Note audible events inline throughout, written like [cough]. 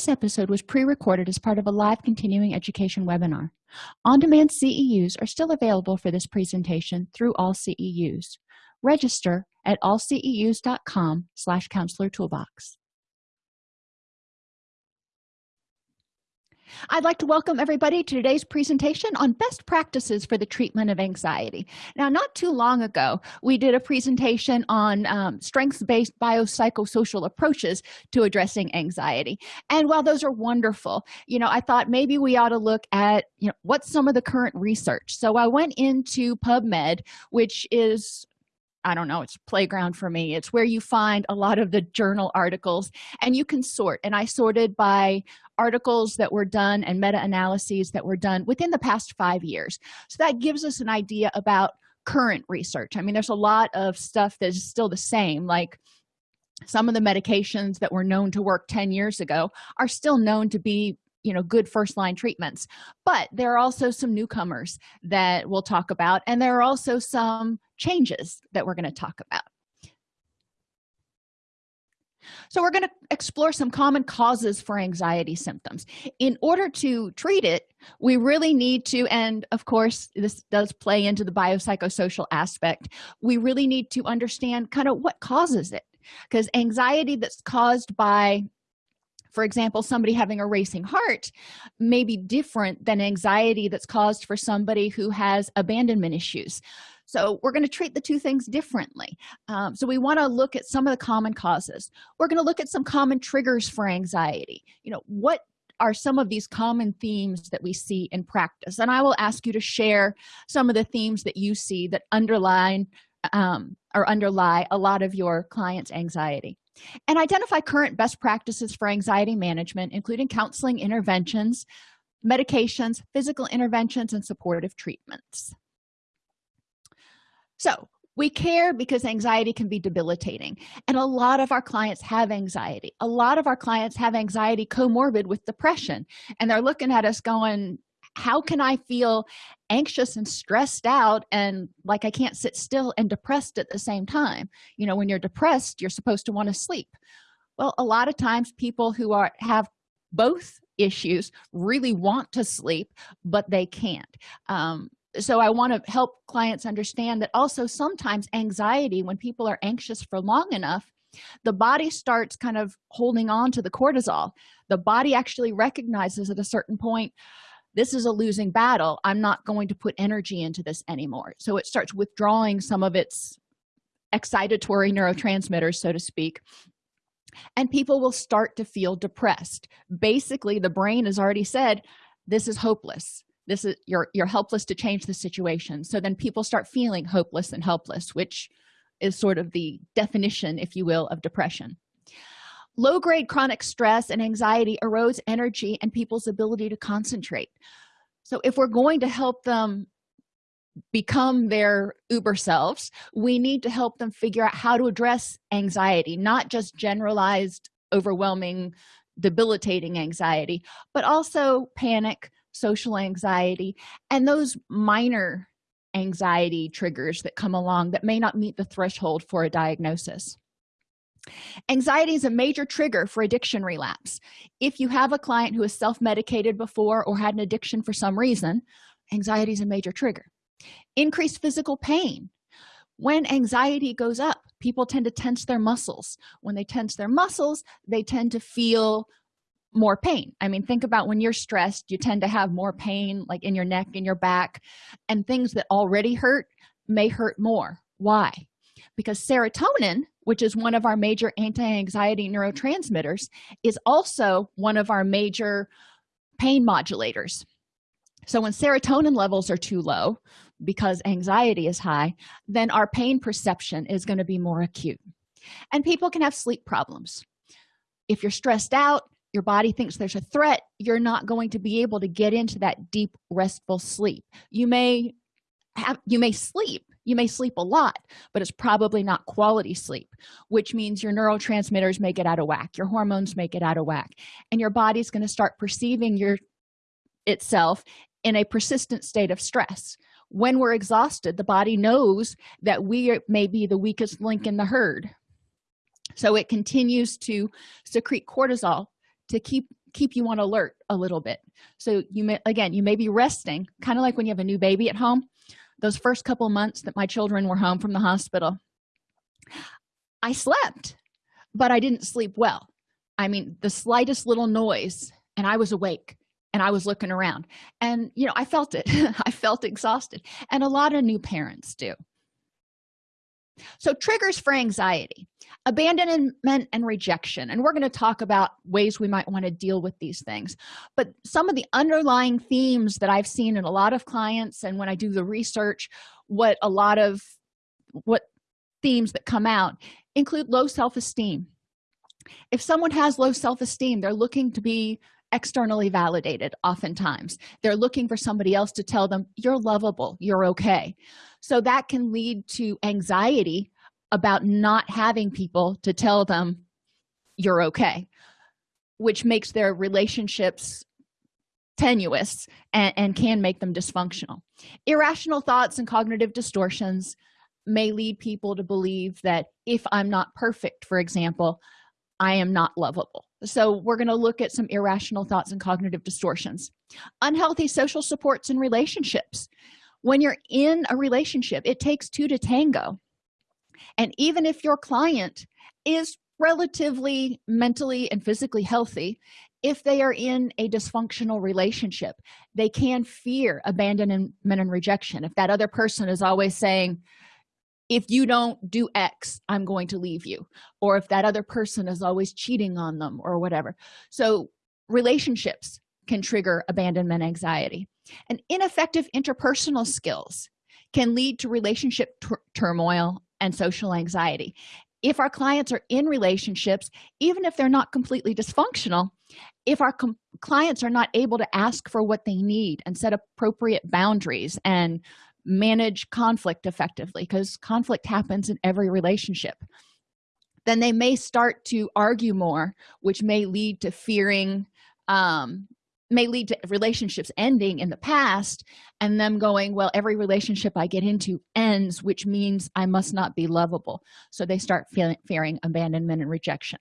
this episode was pre-recorded as part of a live continuing education webinar. On-demand ceus are still available for this presentation through all ceus register at allceus.com slash counselor toolbox I'd like to welcome everybody to today's presentation on best practices for the treatment of anxiety. Now, not too long ago, we did a presentation on um, strengths-based biopsychosocial approaches to addressing anxiety. And while those are wonderful, you know, I thought maybe we ought to look at, you know, what's some of the current research. So I went into PubMed, which is I don't know, it's playground for me. It's where you find a lot of the journal articles and you can sort. And I sorted by articles that were done and meta-analyses that were done within the past five years. So that gives us an idea about current research. I mean, there's a lot of stuff that is still the same, like some of the medications that were known to work 10 years ago are still known to be you know good first line treatments. But there are also some newcomers that we'll talk about and there are also some changes that we're going to talk about. So we're going to explore some common causes for anxiety symptoms. In order to treat it we really need to and of course this does play into the biopsychosocial aspect we really need to understand kind of what causes it. Because anxiety that's caused by for example somebody having a racing heart may be different than anxiety that's caused for somebody who has abandonment issues. So we're going to treat the two things differently. Um, so we want to look at some of the common causes. We're going to look at some common triggers for anxiety. You know what are some of these common themes that we see in practice? And i will ask you to share some of the themes that you see that underline um, or underlie a lot of your clients anxiety and identify current best practices for anxiety management including counseling interventions medications physical interventions and supportive treatments. So we care because anxiety can be debilitating and a lot of our clients have anxiety. A lot of our clients have anxiety comorbid with depression and they're looking at us going how can i feel anxious and stressed out and like i can't sit still and depressed at the same time. You know when you're depressed you're supposed to want to sleep. Well a lot of times people who are have both issues really want to sleep but they can't. Um, so i want to help clients understand that also sometimes anxiety when people are anxious for long enough the body starts kind of holding on to the cortisol. The body actually recognizes at a certain point this is a losing battle i'm not going to put energy into this anymore. So it starts withdrawing some of its excitatory neurotransmitters so to speak and people will start to feel depressed. Basically the brain has already said this is hopeless. This is you're you're helpless to change the situation. So then people start feeling hopeless and helpless which is sort of the definition if you will of depression low-grade chronic stress and anxiety erodes energy and people's ability to concentrate. So if we're going to help them become their uber selves we need to help them figure out how to address anxiety not just generalized overwhelming debilitating anxiety but also panic social anxiety and those minor anxiety triggers that come along that may not meet the threshold for a diagnosis anxiety is a major trigger for addiction relapse. If you have a client who has self-medicated before or had an addiction for some reason anxiety is a major trigger. Increased physical pain. When anxiety goes up people tend to tense their muscles. When they tense their muscles they tend to feel more pain. I mean think about when you're stressed you tend to have more pain like in your neck and your back and things that already hurt may hurt more. Why? Because serotonin which is one of our major anti-anxiety neurotransmitters is also one of our major pain modulators. So when serotonin levels are too low because anxiety is high then our pain perception is going to be more acute. And people can have sleep problems. If you're stressed out your body thinks there's a threat you're not going to be able to get into that deep restful sleep. You may have you may sleep you may sleep a lot but it's probably not quality sleep which means your neurotransmitters may get out of whack your hormones may get out of whack and your body's going to start perceiving your itself in a persistent state of stress. When we're exhausted the body knows that we may be the weakest link in the herd. So it continues to secrete cortisol to keep keep you on alert a little bit. So you may again you may be resting kind of like when you have a new baby at home those first couple months that my children were home from the hospital i slept but i didn't sleep well. I mean the slightest little noise and i was awake and i was looking around. And you know i felt it. [laughs] I felt exhausted. And a lot of new parents do so triggers for anxiety abandonment and rejection and we're going to talk about ways we might want to deal with these things. But some of the underlying themes that i've seen in a lot of clients and when i do the research what a lot of what themes that come out include low self-esteem. If someone has low self-esteem they're looking to be externally validated oftentimes. They're looking for somebody else to tell them you're lovable. You're okay. So that can lead to anxiety about not having people to tell them you're okay which makes their relationships tenuous and, and, can make them dysfunctional. Irrational thoughts and cognitive distortions may lead people to believe that if i'm not perfect for example i am not lovable. So we're going to look at some irrational thoughts and cognitive distortions. Unhealthy social supports and relationships. When you're in a relationship it takes two to tango. And even if your client is relatively mentally and physically healthy if they are in a dysfunctional relationship they can fear abandonment and rejection. If that other person is always saying if you don't do x i'm going to leave you. Or if that other person is always cheating on them or whatever. So relationships can trigger abandonment anxiety. And ineffective interpersonal skills can lead to relationship turmoil and social anxiety. If our clients are in relationships even if they're not completely dysfunctional if our clients are not able to ask for what they need and set appropriate boundaries and manage conflict effectively because conflict happens in every relationship. Then they may start to argue more which may lead to fearing um, may lead to relationships ending in the past and them going well every relationship i get into ends which means i must not be lovable. So they start feeling fearing abandonment and rejection.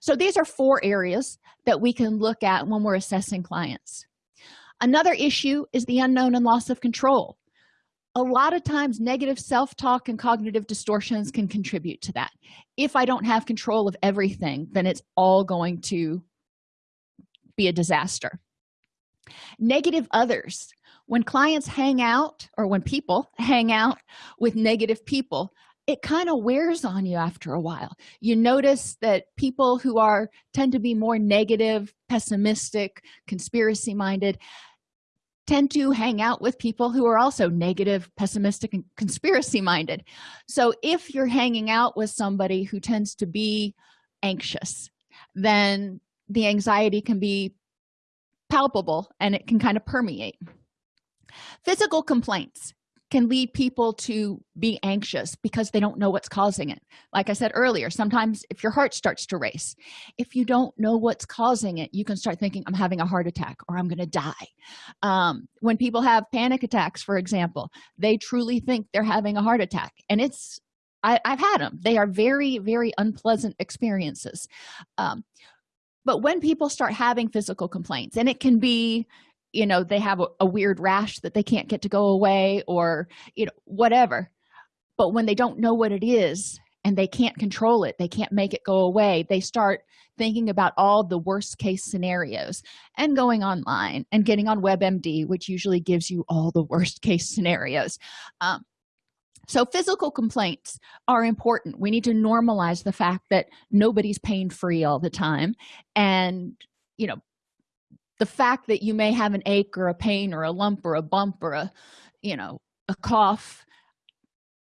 So these are four areas that we can look at when we're assessing clients. Another issue is the unknown and loss of control a lot of times negative self-talk and cognitive distortions can contribute to that. If i don't have control of everything then it's all going to be a disaster. Negative others. When clients hang out or when people [laughs] hang out with negative people it kind of wears on you after a while. You notice that people who are tend to be more negative pessimistic conspiracy minded tend to hang out with people who are also negative pessimistic and conspiracy minded so if you're hanging out with somebody who tends to be anxious then the anxiety can be palpable and it can kind of permeate. Physical complaints can lead people to be anxious because they don't know what's causing it. Like i said earlier sometimes if your heart starts to race if you don't know what's causing it you can start thinking i'm having a heart attack or i'm to die. Um, when people have panic attacks for example they truly think they're having a heart attack and it's I, have had them they are very very unpleasant experiences. Um, but when people start having physical complaints and it can be you know they have a, a, weird rash that they can't get to go away or you know whatever. But when they don't know what it is and they can't control it they can't make it go away they start thinking about all the worst case scenarios and going online and getting on webmd which usually gives you all the worst case scenarios. Um, so physical complaints are important. We need to normalize the fact that nobody's pain free all the time. And you know the fact that you may have an ache or a pain or a lump or a bump or a you know a cough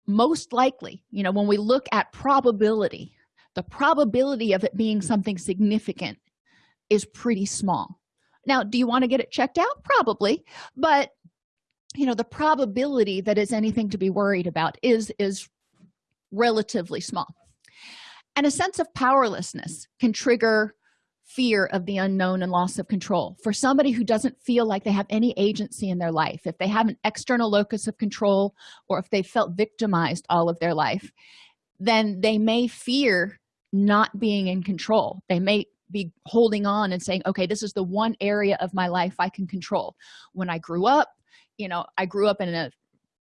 most likely you know when we look at probability the probability of it being something significant is pretty small. Now do you want to get it checked out? Probably. But you know the probability that is anything to be worried about is is relatively small. And a sense of powerlessness can trigger fear of the unknown and loss of control. For somebody who doesn't feel like they have any agency in their life if they have an external locus of control or if they felt victimized all of their life then they may fear not being in control. They may be holding on and saying okay this is the one area of my life i can control. When i grew up you know i grew up in a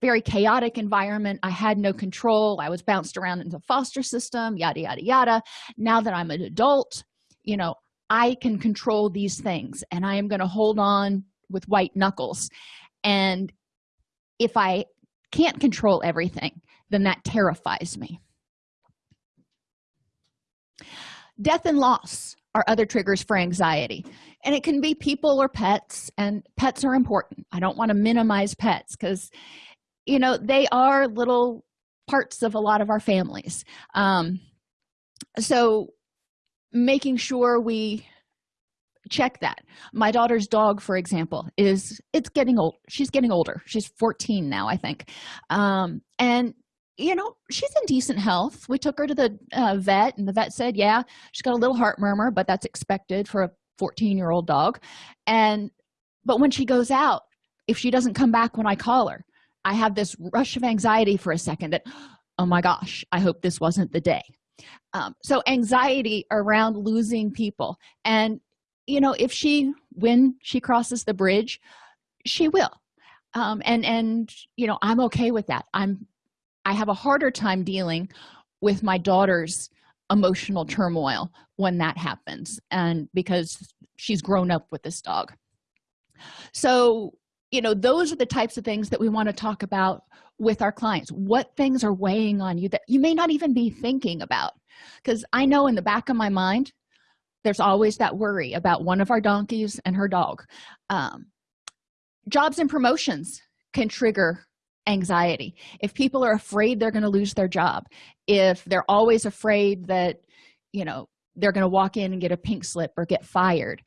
very chaotic environment. I had no control. I was bounced around in the foster system yada yada yada. Now that i'm an adult you know i can control these things and i am going to hold on with white knuckles. And if i can't control everything then that terrifies me. Death and loss are other triggers for anxiety and it can be people or pets and pets are important. I don't want to minimize pets because you know they are little parts of a lot of our families. Um, so making sure we check that. My daughter's dog for example is it's getting old she's getting older. She's 14 now i think. Um, and you know she's in decent health. We took her to the uh, vet and the vet said yeah she's got a little heart murmur but that's expected for a 14 year old dog. And but when she goes out if she doesn't come back when i call her i have this rush of anxiety for a second that oh my gosh i hope this wasn't the day um, so anxiety around losing people. And you know if she when she crosses the bridge she will. Um, and and you know i'm okay with that. I'm i have a harder time dealing with my daughter's emotional turmoil when that happens and because she's grown up with this dog. So you know those are the types of things that we want to talk about with our clients. What things are weighing on you that you may not even be thinking about? Because i know in the back of my mind there's always that worry about one of our donkeys and her dog. Um, jobs and promotions can trigger anxiety. If people are afraid they're going to lose their job if they're always afraid that you know they're going to walk in and get a pink slip or get fired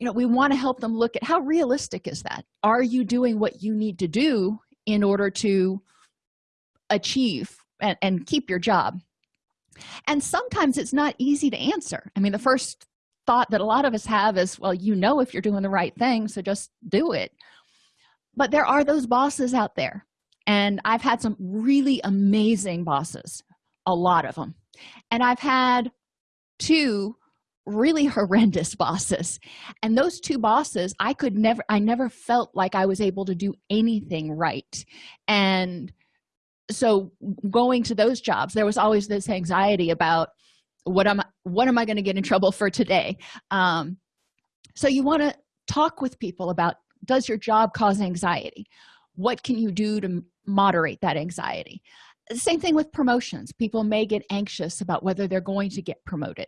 you know we want to help them look at how realistic is that? Are you doing what you need to do in order to achieve and, and keep your job? And sometimes it's not easy to answer. I mean the first thought that a lot of us have is well you know if you're doing the right thing so just do it. But there are those bosses out there and i've had some really amazing bosses a lot of them and i've had two really [laughs] horrendous bosses. And those two bosses i could never i never felt like i was able to do anything right. And so going to those jobs there was always this anxiety about what am what am i going to get in trouble for today? Um, so you want to talk with people about does your job cause anxiety? What can you do to moderate that anxiety? Same thing with promotions. People may get anxious about whether they're going to get promoted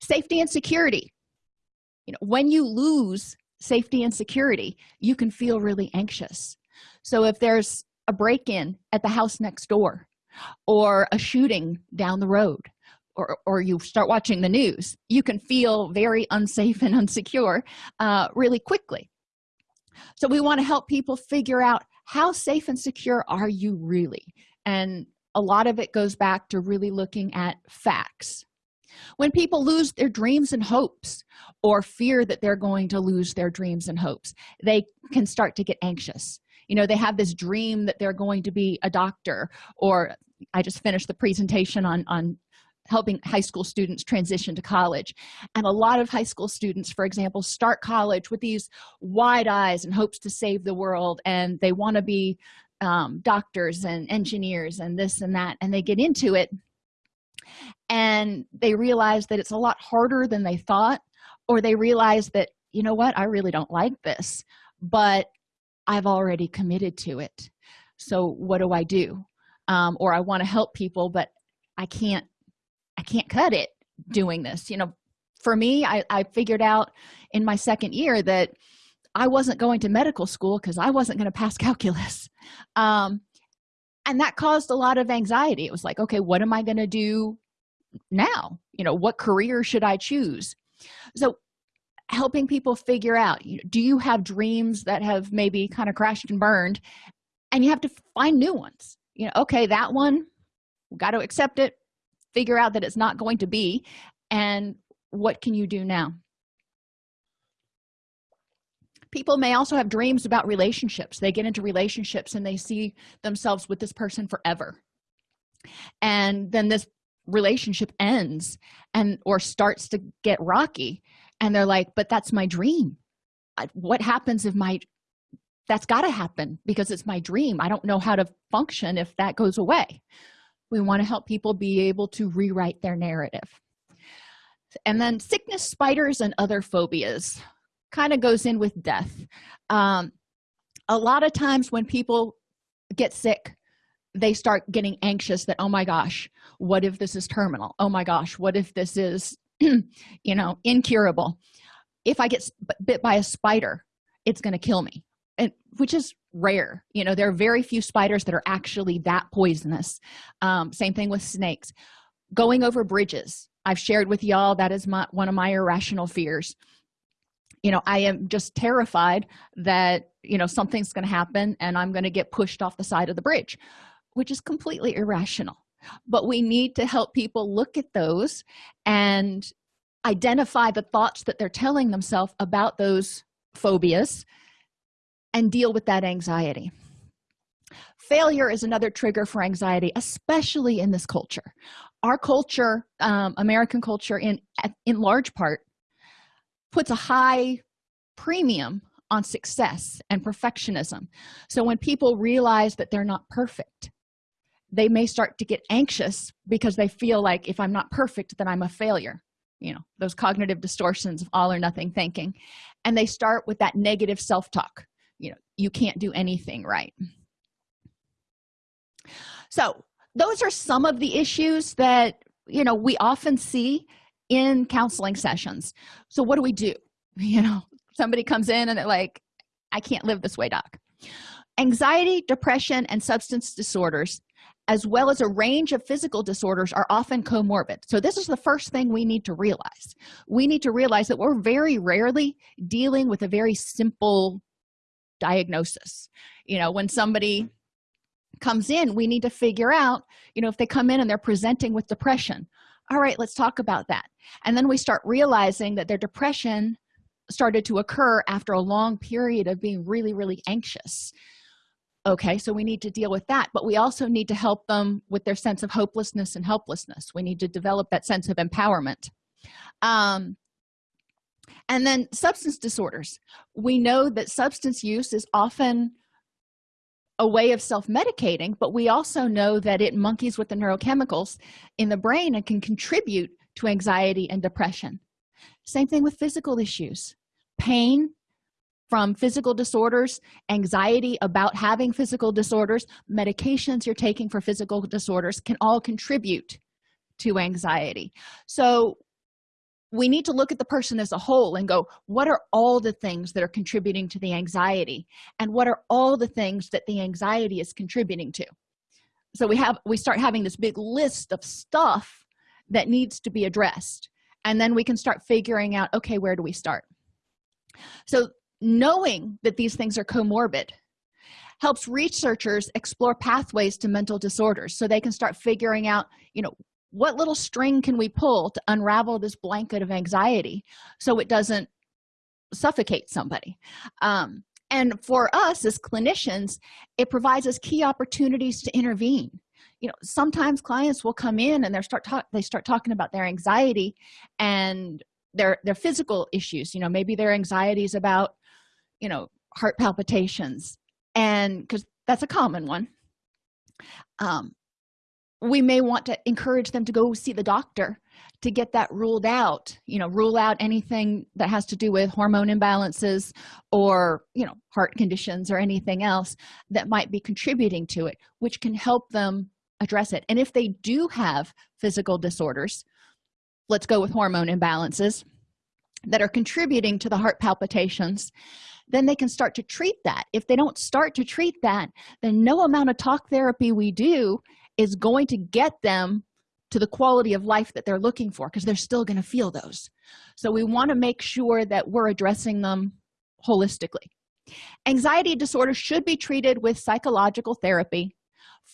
safety and security. You know when you lose safety and security you can feel really anxious. So if there's a break-in at the house next door or a shooting down the road or, or you start watching the news you can feel very unsafe and [laughs] unsecure uh, really quickly. So we want to help people figure out how safe and secure are you really? And a lot of it goes back to really looking at facts when people lose their dreams and hopes or fear that they're going to lose their dreams and hopes they can start to get anxious. You know they have this dream that they're going to be a doctor or i just finished the presentation on on helping high school students transition to college. And a lot of high school students for example start college with these wide eyes and hopes to save the world and they want to be um, doctors and engineers and this and that and they get into it and they realize that it's a lot harder than they thought or they realize that you know what? I really don't like this but i've already committed to it. So what do i do? Um, or i want to help people but i can't i can't cut it doing this. You know for me i, I figured out in my second year that i wasn't going to medical school because i wasn't going to pass [laughs] calculus. Um, and that caused a lot of anxiety. It was like okay what am i going to do now? You know what career should i choose? So helping people figure out do you have dreams that have maybe kind of crashed and burned? And you have to find new ones. You know okay that one got to accept it figure out that it's not going to be. And what can you do now people may also have dreams about relationships. They get into relationships and they see themselves with this person forever. And then this relationship ends and or starts to get rocky and they're like but that's my dream. What happens if my that's got to happen because it's my dream. I don't know how to function if that goes away. We want to help people be able to rewrite their narrative. And then sickness spiders and other phobias kind of goes in with death. Um, a lot of times when people get sick they start getting anxious that oh my gosh what if this is terminal? Oh my gosh what if this is [clears throat] you know incurable? If i get bit by a spider it's going to kill me. And which is rare. You know there are very few spiders that are actually that poisonous. Um, same thing with snakes. Going over bridges. I've shared with y'all that is my one of my irrational fears you know i am just terrified that you know something's going to happen and i'm going to get pushed off the side of the bridge which is completely irrational. But we need to help people look at those and identify the thoughts that they're telling themselves about those phobias and deal with that anxiety. Failure is another trigger for anxiety especially in this culture. Our culture um, american culture in in large part puts a high premium on success and perfectionism. So when people realize that they're not perfect they may start to get anxious because they feel like if i'm not perfect then i'm a failure. You know those cognitive distortions of all or nothing thinking. And they start with that negative self-talk. You know you can't do anything right. So those are some of the issues that you know we often see in counseling sessions. So what do we do? [laughs] You know somebody comes in and they're like i can't live this way doc. Anxiety depression and substance disorders as well as a range of physical disorders are often comorbid. So this is the first thing we need to realize. We need to realize that we're very rarely dealing with a very simple diagnosis. You know when somebody comes in we need to figure out you know if they come in and they're presenting with depression all right let's talk about that. And then we start realizing that their depression started to occur after a long period of being really really anxious. Okay so we need to deal with that but we also need to help them with their sense of hopelessness and helplessness. We need to develop that sense of empowerment. Um, and then substance disorders. We know that substance use is often a way of self-medicating but we also know that it monkeys with the neurochemicals in the brain and can contribute to anxiety and depression. Same thing with physical issues. Pain from physical disorders anxiety about having physical disorders medications you're taking for physical disorders can all contribute to anxiety. So we need to look at the person as a whole and go what are all the things that are contributing to the anxiety? And what are all the things that the anxiety is contributing to? So we have we start having this big list of stuff that needs to be addressed. And then we can start figuring out okay where do we start? So knowing that these things are comorbid helps researchers explore pathways to mental disorders so they can start figuring out you know what little string can we pull to unravel this blanket of anxiety so it doesn't suffocate somebody? Um, and for us as clinicians it provides us key opportunities to intervene. You know sometimes clients will come in and they start talk they start talking about their anxiety and their their physical issues. You know maybe their anxieties about you know heart palpitations and because that's a common one. Um we may want to encourage them to go see the doctor to get that ruled out you know rule out anything that has to do with hormone imbalances or you know heart conditions or anything else that might be contributing to it which can help them address it. And if they do have physical disorders let's go with hormone imbalances that are contributing to the heart palpitations then they can start to treat that. If they don't start to treat that then no amount of talk therapy we do is going to get them to the quality of life that they're looking for because they're still going to feel those. So we want to make sure that we're addressing them holistically. Anxiety disorder should be treated with psychological therapy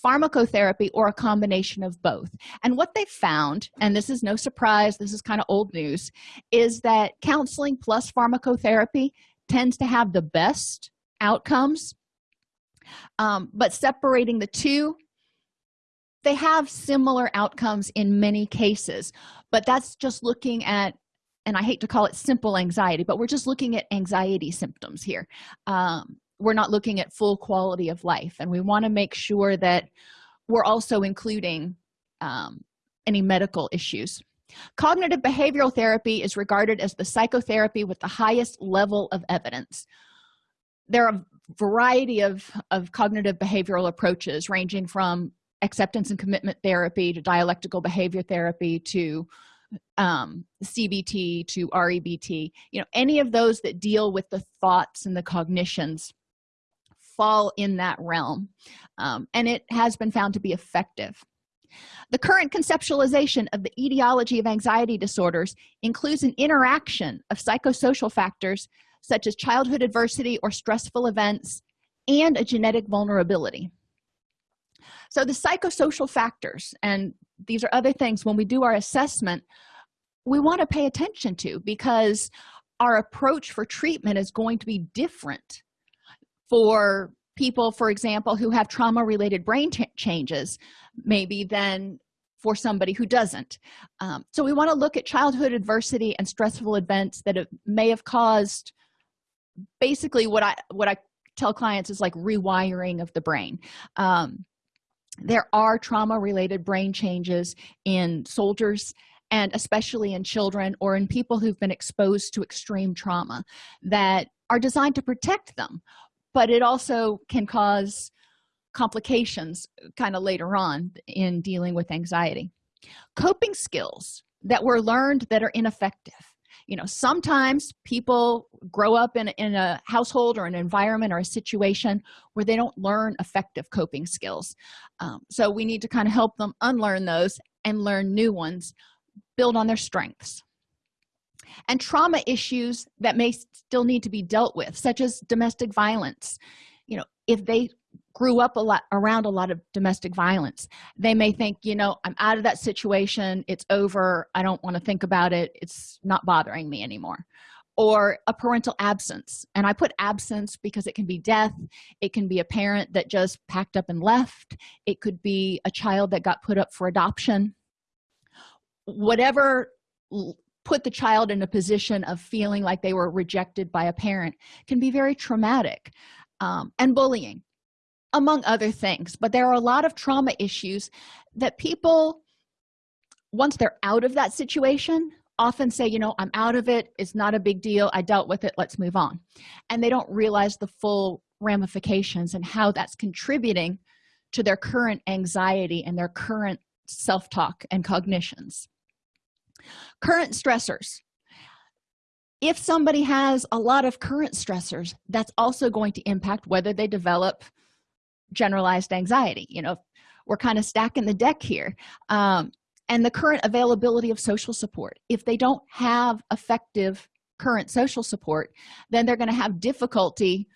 pharmacotherapy or a combination of both. And what they found and this is no surprise this is kind of old news is that counseling plus pharmacotherapy tends to have the best outcomes um, but separating the two they have similar outcomes in many cases but that's just looking at and i hate to call it simple anxiety but we're just looking at anxiety symptoms here. Um, we're not looking at full quality of life and we want to make sure that we're also including um, any medical issues. Cognitive behavioral therapy is regarded as the psychotherapy with the highest level of evidence. There are a variety of, of cognitive behavioral approaches ranging from acceptance and commitment therapy to dialectical behavior therapy to um, cbt to rebt you know any of those that deal with the thoughts and the cognitions fall in that realm um, and it has been found to be effective. The current conceptualization of the etiology of anxiety disorders includes an interaction of psychosocial factors such as childhood adversity or stressful events and a genetic vulnerability so the psychosocial factors and these are other things when we do our assessment we want to pay attention to because our approach for treatment is going to be different for people for example who have trauma related brain changes maybe than for somebody who doesn't. Um, so we want to look at childhood adversity and stressful events that have, may have caused basically what i what i tell clients is like rewiring of the brain. Um, there are trauma related brain changes in soldiers and especially in children or in people who've been exposed to extreme trauma that are designed to protect them but it also can cause complications kind of later on in dealing with anxiety. Coping skills that were learned that are ineffective you know sometimes people grow up in, in a household or an environment or a situation where they don't learn effective coping skills. Um, so we need to kind of help them unlearn those and learn new ones build on their strengths. And trauma issues that may still need to be dealt with such as domestic violence you know if they grew up a lot around a lot of domestic violence. They may think you know i'm out of that situation. It's over. I don't want to think about it. It's not bothering me anymore. Or a parental absence. And i put absence because it can be death. It can be a parent that just packed up and left. It could be a child that got put up for adoption. Whatever put the child in a position of feeling like they were rejected by a parent can be very traumatic um, and bullying among other things but there are a lot of trauma issues that people once they're out of that situation often say you know i'm out of it. It's not a big deal. I dealt with it. Let's move on. And they don't realize the full ramifications and how that's contributing to their current anxiety and their current self-talk and cognitions. Current stressors. If somebody has a lot of current stressors that's also going to impact whether they develop generalized anxiety you know we're kind of stacking the deck here. Um, and the current availability of social support. If they don't have effective current social support then they're going to have difficulty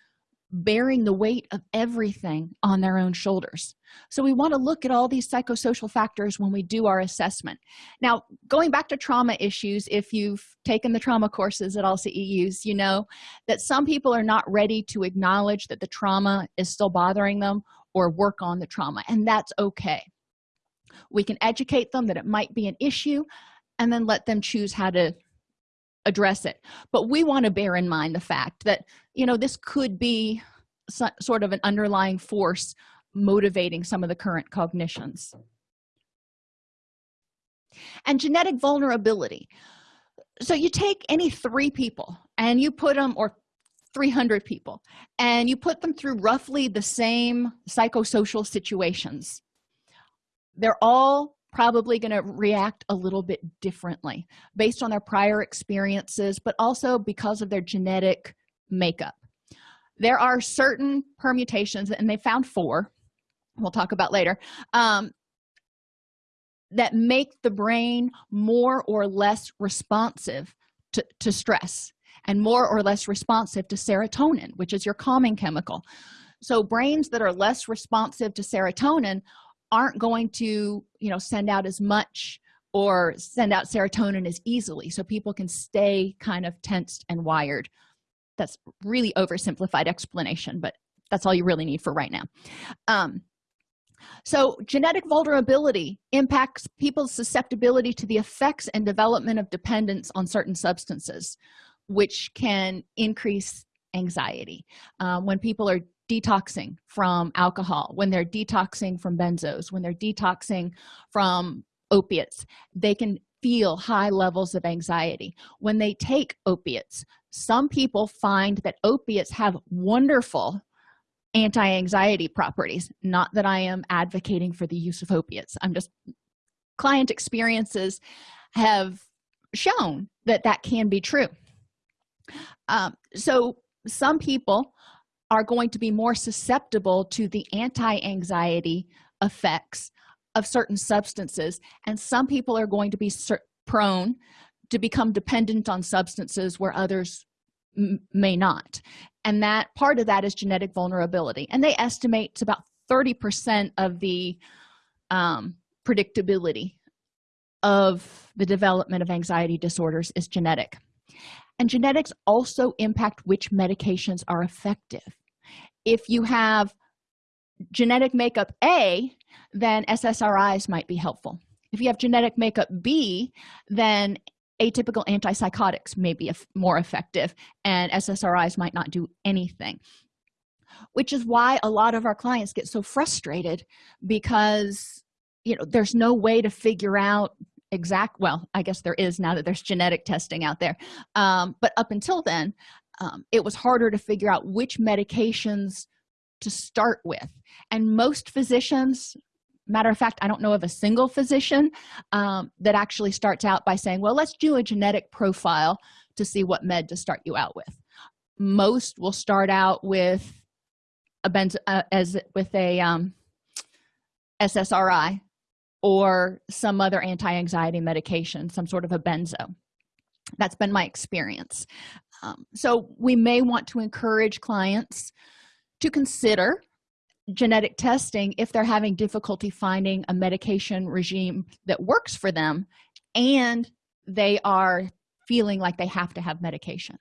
bearing the weight of everything on their own shoulders. So we want to look at all these psychosocial factors when we do our assessment. Now going back to trauma issues if you've taken the trauma courses at all ceus you know that some people are not ready to acknowledge that the trauma is still bothering them or work on the trauma and that's okay. We can educate them that it might be an issue and then let them choose how to address it. But we want to bear in mind the fact that you know this could be so, sort of an underlying force motivating some of the current cognitions. And genetic vulnerability. So you take any three people and you put them or 300 people and you put them through roughly the same psychosocial situations. They're all probably going to react a little bit differently based on their prior experiences but also because of their genetic makeup. There are certain permutations and they found four we'll talk about later um, that make the brain more or less responsive to, to stress and more or less responsive to serotonin which is your calming chemical. So brains that are less responsive to serotonin aren't going to you know send out as much or send out serotonin as easily. So people can stay kind of tensed and wired. That's really oversimplified explanation but that's all you really need for right now. Um, so genetic vulnerability impacts people's susceptibility to the effects and development of dependence on certain substances which can increase anxiety. Um, when people are detoxing from alcohol when they're detoxing from benzos when they're detoxing from opiates they can feel high levels of anxiety. When they take opiates some people find that opiates have wonderful anti-anxiety properties. Not that i am advocating for the use of opiates. I'm just client experiences have shown that that can be true. Um, so some people are going to be more susceptible to the anti-anxiety effects of certain substances. And some people are going to be prone to become dependent on substances where others may not. And that part of that is genetic vulnerability. And they estimate it's about 30 percent of the um, predictability of the development of anxiety disorders is genetic and genetics also impact which medications are effective. If you have genetic makeup a then ssris might be helpful. If you have genetic makeup b then atypical antipsychotics may be more effective and ssris might not do anything. Which is why a lot of our clients get so frustrated because you know there's no way to figure out exact well i guess there is now that there's genetic testing out there. Um, but up until then um, it was harder to figure out which medications to start with. And most physicians matter of fact i don't know of a single physician um, that actually starts out by saying well let's do a genetic profile to see what med to start you out with. Most will start out with a benz uh, as with a um, ssri or some other anti-anxiety medication some sort of a benzo. That's been my experience. Um, so we may want to encourage clients to consider genetic testing if they're having difficulty finding a medication regime that works for them and they are feeling like they have to have medication.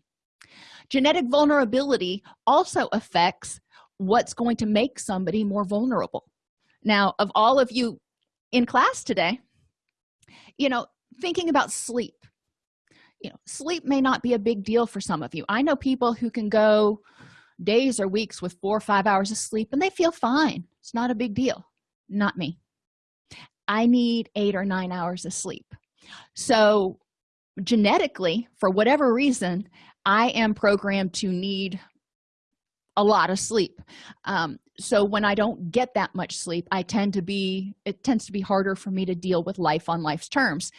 Genetic vulnerability also affects what's going to make somebody more vulnerable. Now of all of you in class today you know thinking about sleep. You know sleep may not be a big deal for some of you. I know people who can go days or weeks with four or five hours of sleep and they feel fine. It's not a big deal. Not me. I need eight or nine hours of sleep. So genetically for whatever reason i am programmed to need a lot of sleep. Um, so when i don't get that much sleep i tend to be it tends to be harder for me to deal with life on life's terms.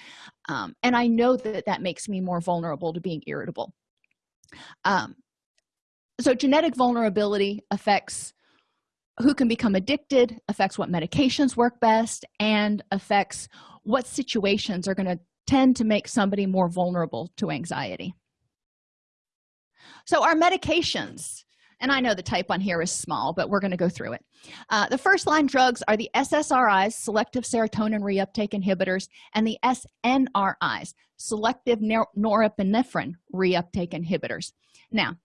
Um, and i know that that makes me more vulnerable to being irritable. Um, so genetic vulnerability affects who can become addicted affects what medications work best and affects what situations are going to tend to make somebody more vulnerable to anxiety. So our medications and i know the type on here is small but we're going to go through it. Uh, the first line drugs are the ssris selective serotonin reuptake inhibitors and the snris selective norepinephrine reuptake inhibitors. Now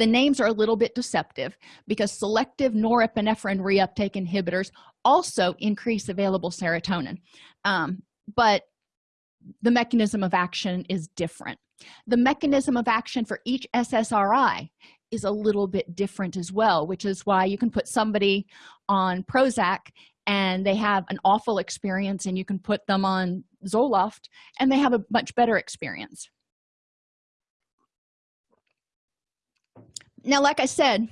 the names are a little bit deceptive because selective norepinephrine reuptake inhibitors also increase available serotonin. Um, but the mechanism of action is different. The mechanism of action for each ssri is a little bit different as well which is why you can put somebody on prozac and they have an awful experience and you can put them on zoloft and they have a much better experience. Now like i said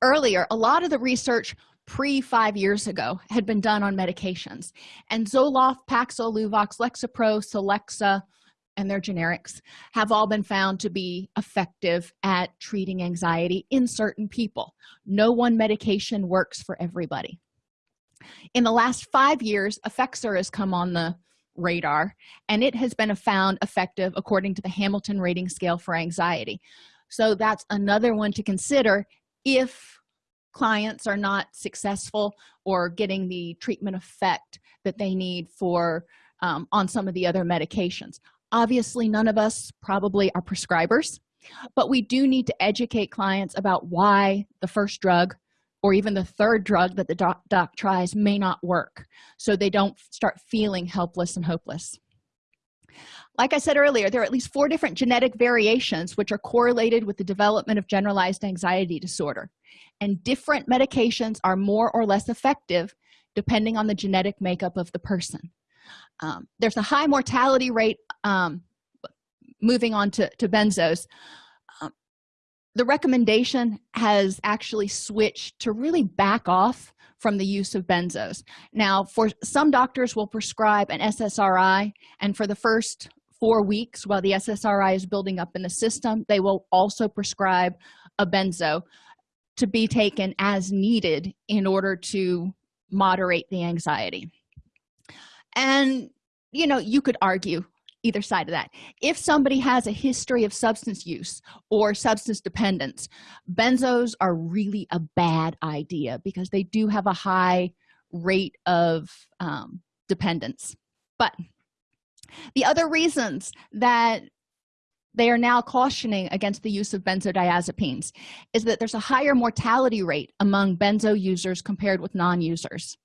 earlier a lot of the research pre five years ago had been done on medications. And zoloft paxil luvox lexapro celexa and their generics have all been found to be effective at treating anxiety in certain people. No one medication works for everybody. In the last five years effexor has come on the radar and it has been found effective according to the hamilton rating scale for anxiety. So that's another one to consider if clients are not successful or getting the treatment effect that they need for um, on some of the other medications obviously none of us probably are prescribers but we do need to educate clients about why the first drug or even the third drug that the doc, doc tries may not work so they don't start feeling helpless and hopeless. Like i said earlier there are at least four different genetic variations which are correlated with the development of generalized anxiety disorder and different medications are more or less effective depending on the genetic makeup of the person um, there's a high mortality rate um, moving on to, to benzos. Um, the recommendation has actually switched to really back off from the use of benzos. Now for some doctors will prescribe an ssri and for the first four weeks while the ssri is building up in the system they will also prescribe a benzo to be taken as needed in order to moderate the anxiety and you know you could argue either side of that. If somebody has a history of substance use or substance dependence benzos are really a bad idea because they do have a high rate of um, dependence. But the other reasons that they are now cautioning against the use of benzodiazepines is that there's a higher mortality rate among benzo users compared with non-users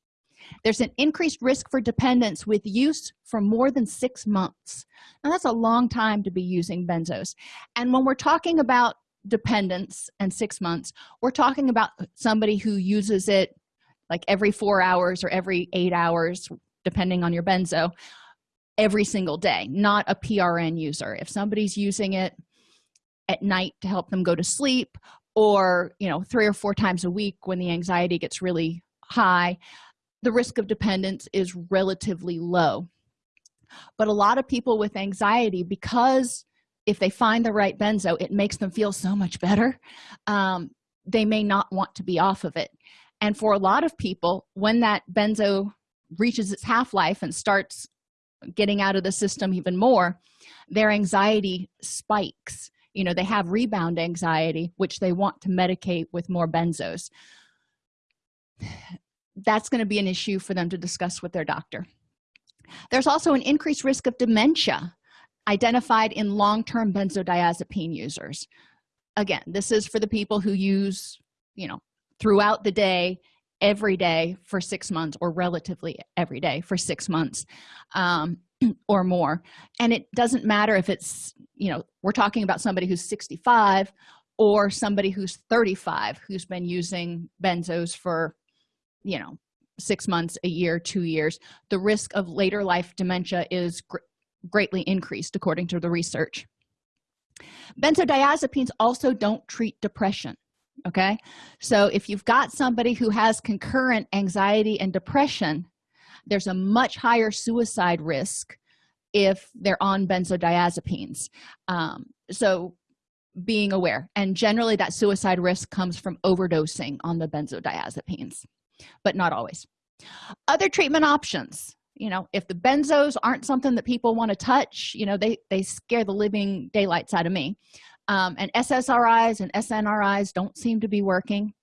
there's an increased risk for dependence with use for more than six months. Now that's a long time to be using benzos. And when we're talking about dependence and six months we're talking about somebody who uses it like every four hours or every eight hours depending on your benzo every single day not a prn user. If somebody's using it at night to help them go to sleep or you know three or four times a week when the anxiety gets really high the risk of dependence is relatively low. But a lot of people with anxiety because if they find the right benzo it makes them feel so much better. Um, they may not want to be off of it. And for a lot of people when that benzo reaches its half-life and starts getting out of the system even more their anxiety spikes. You know they have rebound anxiety which they want to medicate with more benzos that's going to be an issue for them to discuss with their doctor. There's also an increased risk of dementia identified in long-term benzodiazepine users. Again this is for the people who use you know throughout the day every day for six months or relatively every day for six months um, [clears throat] or more. And it doesn't matter if it's you know we're talking about somebody who's 65 or somebody who's 35 who's been using benzos for you know six months a year two years the risk of later life dementia is gr greatly increased according to the research. Benzodiazepines also don't treat depression okay? So if you've got somebody who has concurrent anxiety and depression there's a much higher suicide risk if they're on benzodiazepines. Um, so being aware and generally that suicide risk comes from overdosing on the benzodiazepines but not always. Other treatment options you know if the benzos aren't something that people want to touch you know they they scare the living daylights out of me. Um, and ssris and snris don't seem to be working.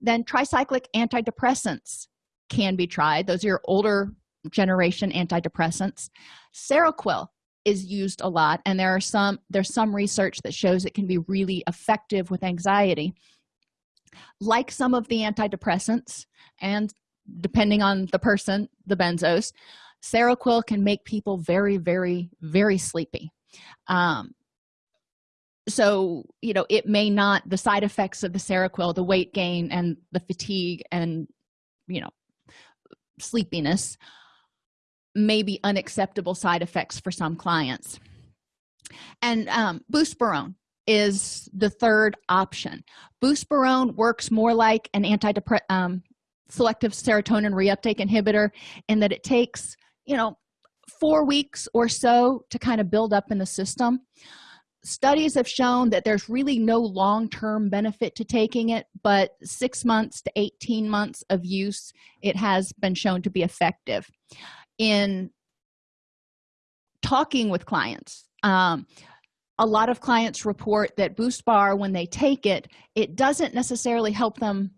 Then tricyclic antidepressants can be tried. Those are your older generation antidepressants. Seroquel is used a lot and there are some there's some research that shows it can be really effective with anxiety like some of the antidepressants and depending on the person the benzos seroquel can make people very very very sleepy. Um, so you know it may not the side effects of the seroquel the weight gain and the fatigue and you know sleepiness may be unacceptable side effects for some clients. And um, buspirone is the third option. Buspirone works more like an antidepressant um, selective serotonin reuptake inhibitor in that it takes you know four weeks or so to kind of build up in the system. Studies have shown that there's really no long-term benefit to taking it but six months to 18 months of use it has been shown to be effective. In talking with clients um, a lot of clients report that buspar when they take it it doesn't necessarily help them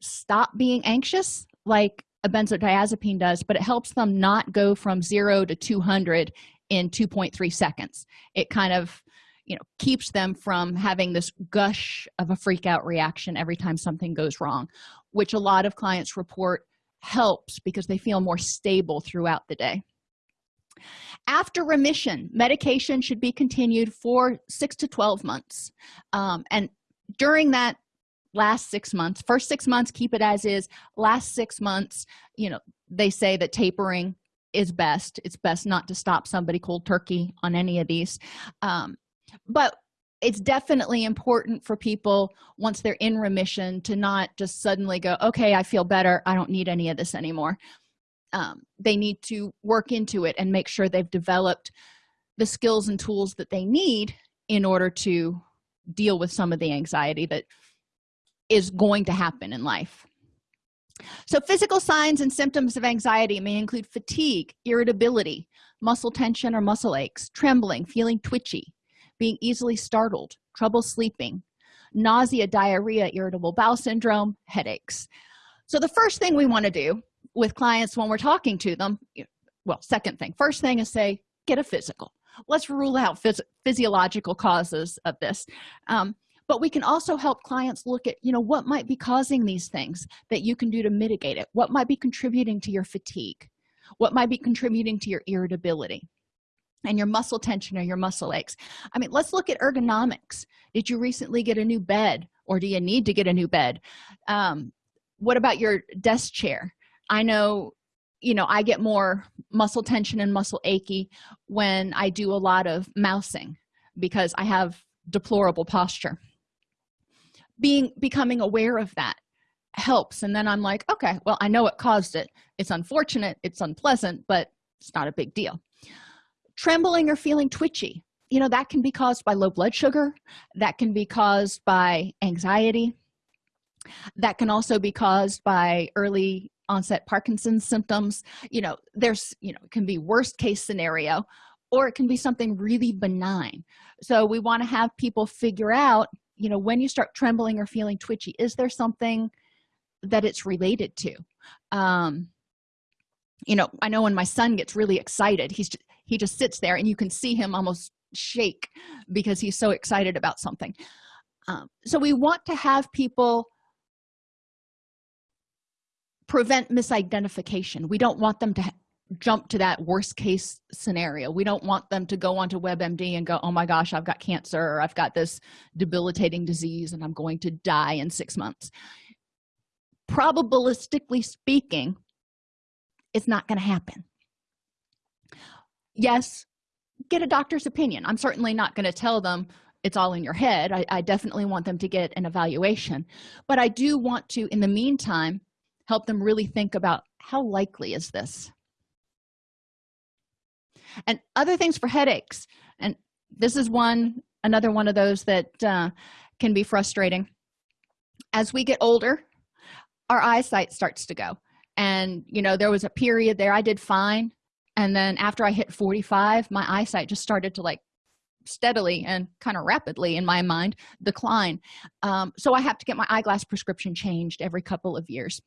stop being anxious like a benzodiazepine does but it helps them not go from 0 to 200 in 2.3 seconds. It kind of you know keeps them from having this gush of a freak out reaction every time something goes wrong which a lot of clients report helps because they feel more stable throughout the day after remission medication should be continued for six to 12 months. Um, and during that last six months first six months keep it as is. Last six months you know they say that tapering is best. It's best not to stop somebody cold turkey on any of these. Um, but it's definitely important for people once they're in remission to not just suddenly go okay i feel better. I don't need any of this anymore um, they need to work into it and make sure they've developed the skills and tools that they need in order to deal with some of the anxiety that is going to happen in life. So physical signs and symptoms of anxiety may include fatigue irritability muscle tension or muscle aches trembling feeling twitchy being easily startled trouble sleeping nausea diarrhea irritable bowel syndrome headaches. So the first thing we want to do with clients when we're talking to them well second thing first thing is say get a physical. Let's rule out phys physiological causes of this. Um, but we can also help clients look at you know what might be causing these things that you can do to mitigate it. What might be contributing to your fatigue? What might be contributing to your irritability and your muscle tension or your muscle aches? I mean let's look at ergonomics. Did you recently get a new bed or do you need to get a new bed? Um, what about your desk chair i know you know i get more muscle tension and muscle achy when i do a lot of mousing because i have deplorable posture. Being becoming aware of that helps and then i'm like okay well i know what caused it. It's unfortunate it's unpleasant but it's not a big deal. Trembling or feeling twitchy you know that can be caused by low blood sugar that can be caused by anxiety that can also be caused by early onset parkinson's symptoms. You know there's you know it can be worst case scenario or it can be something really benign. So we want to have people figure out you know when you start trembling or feeling twitchy is there something that it's related to? Um you know i know when my son gets really excited he's just, he just sits there and you can see him almost shake because he's so excited about something. Um, so we want to have people prevent misidentification. We don't want them to jump to that worst case scenario. We don't want them to go onto webmd and go oh my gosh i've got cancer or i've got this debilitating disease and i'm going to die in six months. Probabilistically speaking it's not going to happen. Yes get a doctor's opinion. I'm certainly not going to tell them it's all in your head. I, I definitely want them to get an evaluation. But i do want to in the meantime help them really think about how likely is this? And other things for headaches. And this is one another one of those that uh, can be frustrating. As we get older our eyesight starts to go. And you know there was a period there i did fine. And then after i hit 45 my eyesight just started to like steadily and kind of rapidly in my mind decline. Um, so i have to get my eyeglass prescription changed every couple of years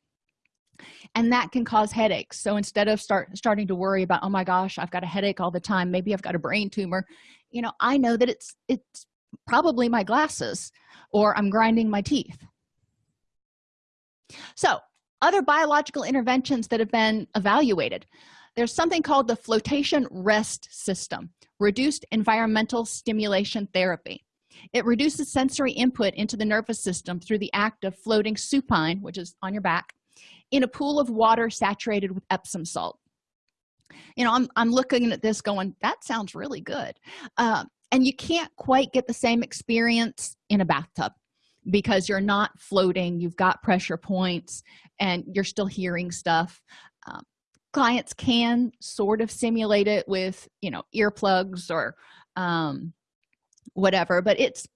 and that can cause headaches. So instead of start starting to worry about oh my gosh i've got a headache all the time. Maybe i've got a brain tumor you know i know that it's it's probably my glasses or i'm grinding my teeth. So other biological interventions that have been evaluated. There's something called the flotation rest system reduced environmental stimulation therapy. It reduces sensory input into the nervous system through the act of floating supine which is on your back in a pool of water saturated with epsom salt. You know i'm, I'm looking at this going that sounds really good. Uh, and you can't quite get the same experience in a bathtub because you're not floating you've got pressure points and you're still hearing stuff. Um, clients can sort of simulate it with you know earplugs or um, whatever but it's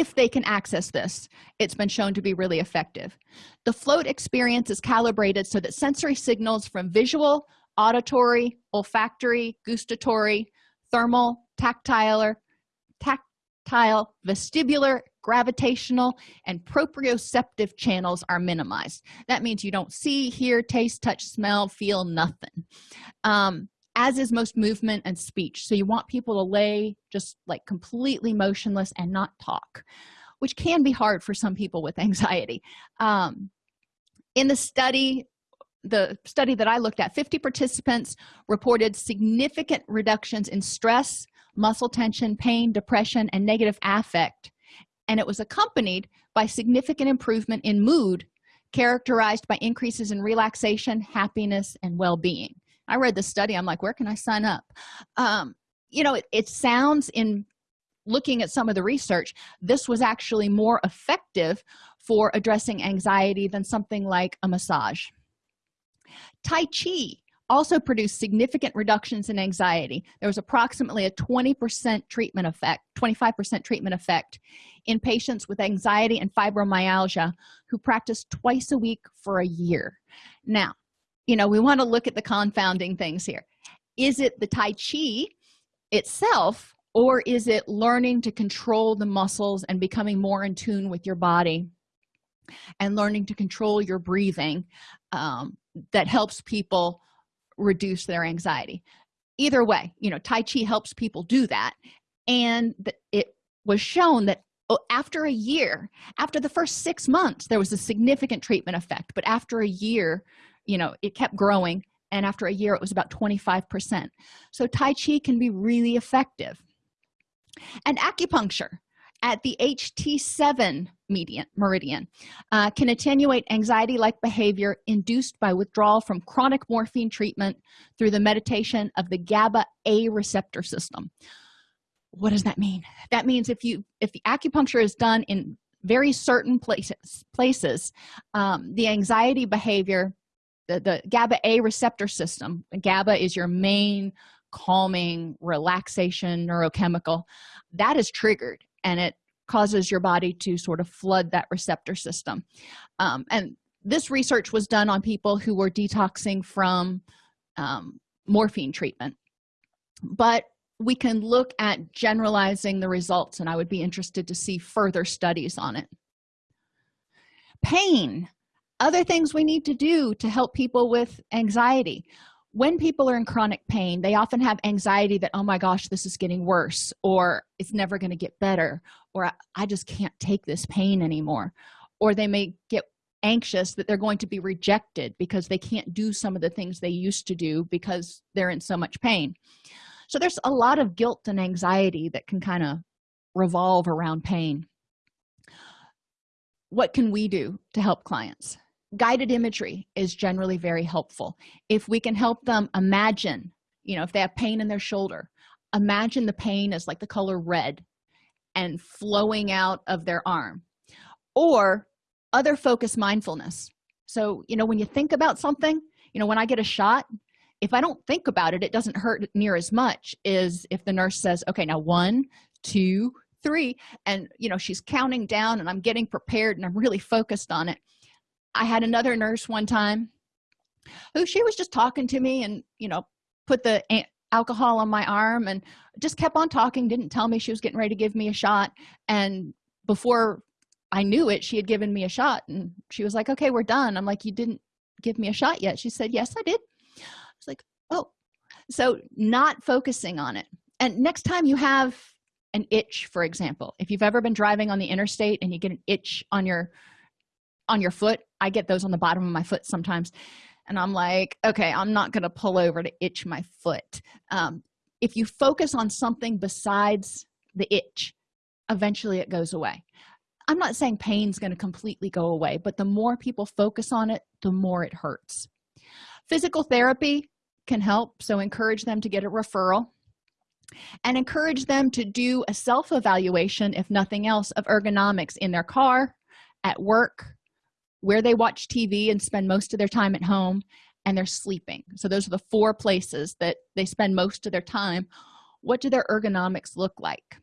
if they can access this it's been shown to be really effective. The float experience is calibrated so that sensory signals from visual auditory olfactory gustatory thermal tactile tactile vestibular gravitational and proprioceptive channels are minimized. That means you don't see hear taste touch smell feel nothing. Um, as is most movement and speech. So you want people to lay just like completely motionless and not talk which can be hard for some people with anxiety. Um, in the study the study that i looked at 50 participants reported significant reductions in stress muscle tension pain depression and negative affect and it was accompanied by significant improvement in mood characterized by increases in relaxation happiness and well-being i read the study i'm like where can i sign up? Um, you know it, it sounds in looking at some of the research this was actually more effective for addressing anxiety than something like a massage. Tai chi also produced significant reductions in anxiety. There was approximately a 20 percent treatment effect 25 percent treatment effect in patients with anxiety and fibromyalgia who practiced twice a week for a year. Now you know we want to look at the confounding things here. Is it the tai chi itself or is it learning to control the muscles and becoming more in tune with your body and learning to control your breathing um, that helps people reduce their anxiety? Either way you know tai chi helps people do that and it was shown that oh, after a year after the first six months there was a significant treatment effect but after a year you know it kept growing and after a year it was about 25 percent. So tai chi can be really effective. And acupuncture at the ht7 median meridian uh, can attenuate anxiety like behavior induced by withdrawal from chronic morphine treatment through the meditation of the gaba a receptor system. What does that mean? That means if you if the acupuncture is done in very certain places places um, the anxiety behavior the, the gaba a receptor system. Gaba is your main calming relaxation neurochemical. That is triggered and it causes your body to sort of flood that receptor system. Um, and this research was done on people who were detoxing from um, morphine treatment. But we can look at generalizing the results and i would be interested to see further studies on it. Pain other things we need to do to help people with anxiety. When people are in chronic pain they often have anxiety that oh my gosh this is getting worse or it's never going to get better or i just can't take this pain anymore. Or they may get anxious that they're going to be rejected because they can't do some of the things they used to do because they're in so much pain. So there's a lot of guilt and anxiety that can kind of revolve around pain. What can we do to help clients guided imagery is generally very helpful. If we can help them imagine you know if they have pain in their shoulder imagine the pain as like the color red and flowing out of their arm. Or other focus mindfulness. So you know when you think about something you know when i get a shot if i don't think about it it doesn't hurt near as much as if the nurse says okay now one two three and you know she's counting down and i'm getting prepared and i'm really focused on it i had another nurse one time who she was just talking to me and you know put the alcohol on my arm and just kept on talking didn't tell me she was getting ready to give me a shot. And before i knew it she had given me a shot and she was like okay we're done. I'm like you didn't give me a shot yet. She said yes i did. I was like oh. So not focusing on it. And next time you have an itch for example if you've ever been driving on the interstate and you get an itch on your on your foot i get those on the bottom of my foot sometimes and i'm like okay i'm not going to pull over to itch my foot. Um, if you focus on something besides the itch eventually it goes away. I'm not saying pain's going to completely go away but the more people focus on it the more it hurts. Physical therapy can help so encourage them to get a referral and encourage them to do a self-evaluation if nothing else of ergonomics in their car at work where they watch tv and spend most of their time at home and they're sleeping. So those are the four places that they spend most of their time. What do their ergonomics look like?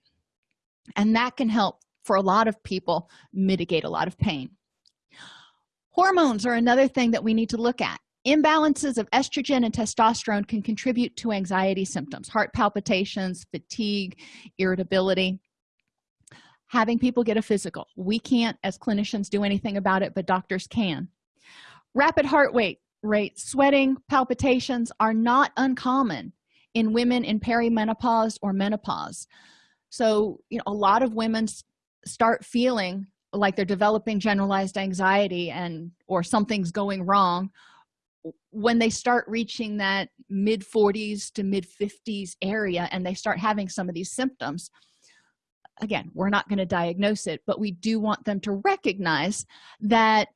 And that can help for a lot of people mitigate a lot of pain. Hormones are another thing that we need to look at. Imbalances of estrogen and testosterone can contribute to anxiety symptoms heart palpitations fatigue irritability having people get a physical. We can't as clinicians do anything about it but doctors can. Rapid heart rate rate sweating palpitations are not uncommon in women in perimenopause or menopause. So you know a lot of women start feeling like they're developing generalized anxiety and or something's going wrong when they start reaching that mid 40s to mid 50s area and they start having some of these symptoms again we're not going to diagnose it but we do want them to recognize that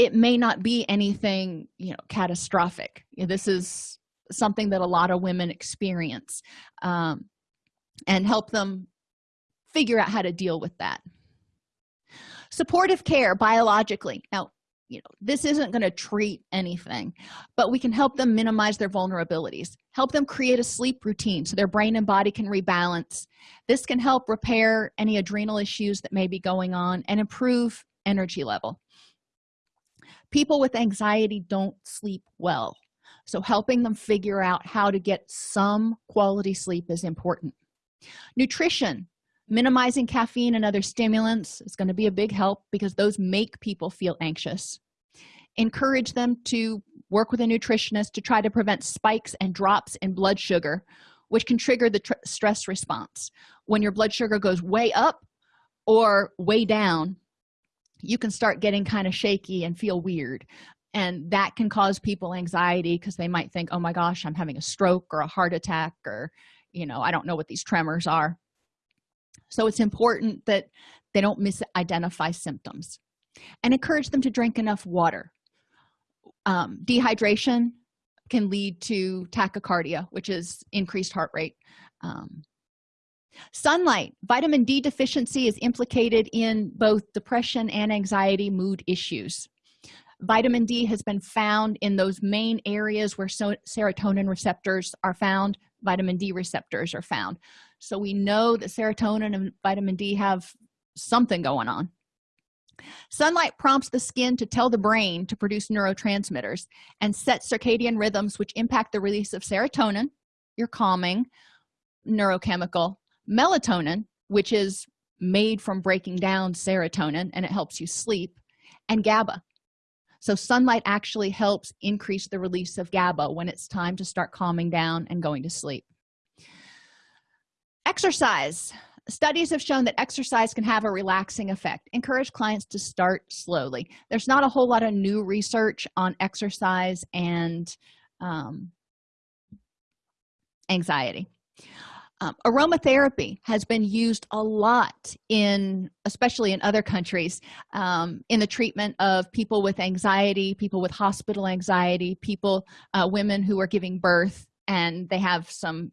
it may not be anything you know catastrophic. This is something that a lot of women experience um, and help them figure out how to deal with that. Supportive care biologically. Now you know this isn't going to treat anything but we can help them minimize their vulnerabilities help them create a sleep routine so their brain and body can rebalance. This can help repair any adrenal issues that may be going on and improve energy level. People with anxiety don't sleep well so helping them figure out how to get some quality sleep is important. Nutrition minimizing caffeine and other stimulants is going to be a big help because those make people feel anxious. Encourage them to work with a nutritionist to try to prevent spikes and drops in blood sugar which can trigger the stress response. When your blood sugar goes way up or way down you can start getting kind of shaky and feel weird. And that can cause people anxiety because they might think oh my gosh i'm having a stroke or a heart attack or you know i don't know what these tremors are so it's important that they don't misidentify symptoms and encourage them to drink enough water. Um, dehydration can lead to tachycardia which is increased heart rate. Um, sunlight vitamin d deficiency is implicated in both depression and anxiety mood issues. Vitamin d has been found in those main areas where so serotonin receptors are found vitamin d receptors are found. So we know that serotonin and vitamin d have something going on. Sunlight prompts the skin to tell the brain to produce neurotransmitters and set circadian rhythms which impact the release of serotonin your calming neurochemical melatonin which is made from breaking down serotonin and it helps you sleep and gaba so sunlight actually helps increase the release of gaba when it's time to start calming down and going to sleep. Exercise. Studies have shown that exercise can have a relaxing effect. Encourage clients to start slowly. There's not a whole lot of new research on exercise and um, anxiety um, aromatherapy has been used a lot in especially in other countries um, in the treatment of people with anxiety people with hospital anxiety people uh, women who are giving birth and they have some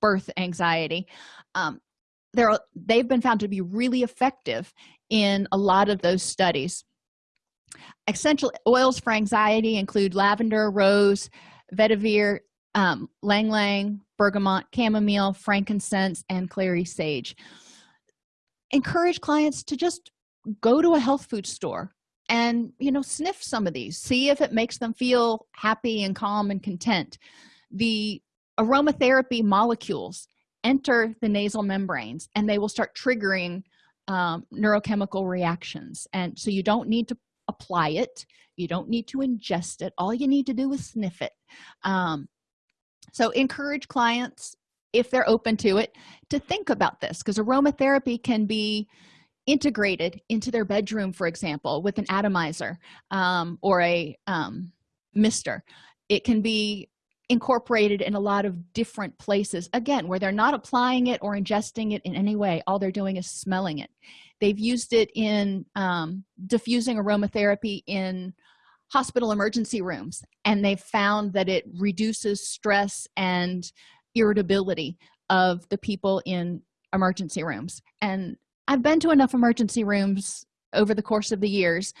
birth anxiety. Um, they're they've been found to be really effective in a lot of those studies. Essential oils for anxiety include lavender rose vetiver um, ylang ylang bergamot chamomile frankincense and clary sage. Encourage clients to just go to a health food store and you know sniff some of these. See if it makes them feel happy and calm and content. The aromatherapy molecules enter the nasal membranes and they will start triggering um, neurochemical reactions. And so you don't need to apply it. You don't need to ingest it. All you need to do is sniff it. Um, so encourage clients if they're open to it to think about this because aromatherapy can be integrated into their bedroom for example with an atomizer um, or a um, mister. It can be incorporated in a lot of different places again where they're not applying it or ingesting it in any way. All they're doing is smelling it. They've used it in um, diffusing aromatherapy in hospital emergency rooms and they've found that it reduces stress and irritability of the people in emergency rooms. And i've been to enough emergency rooms over the course of the years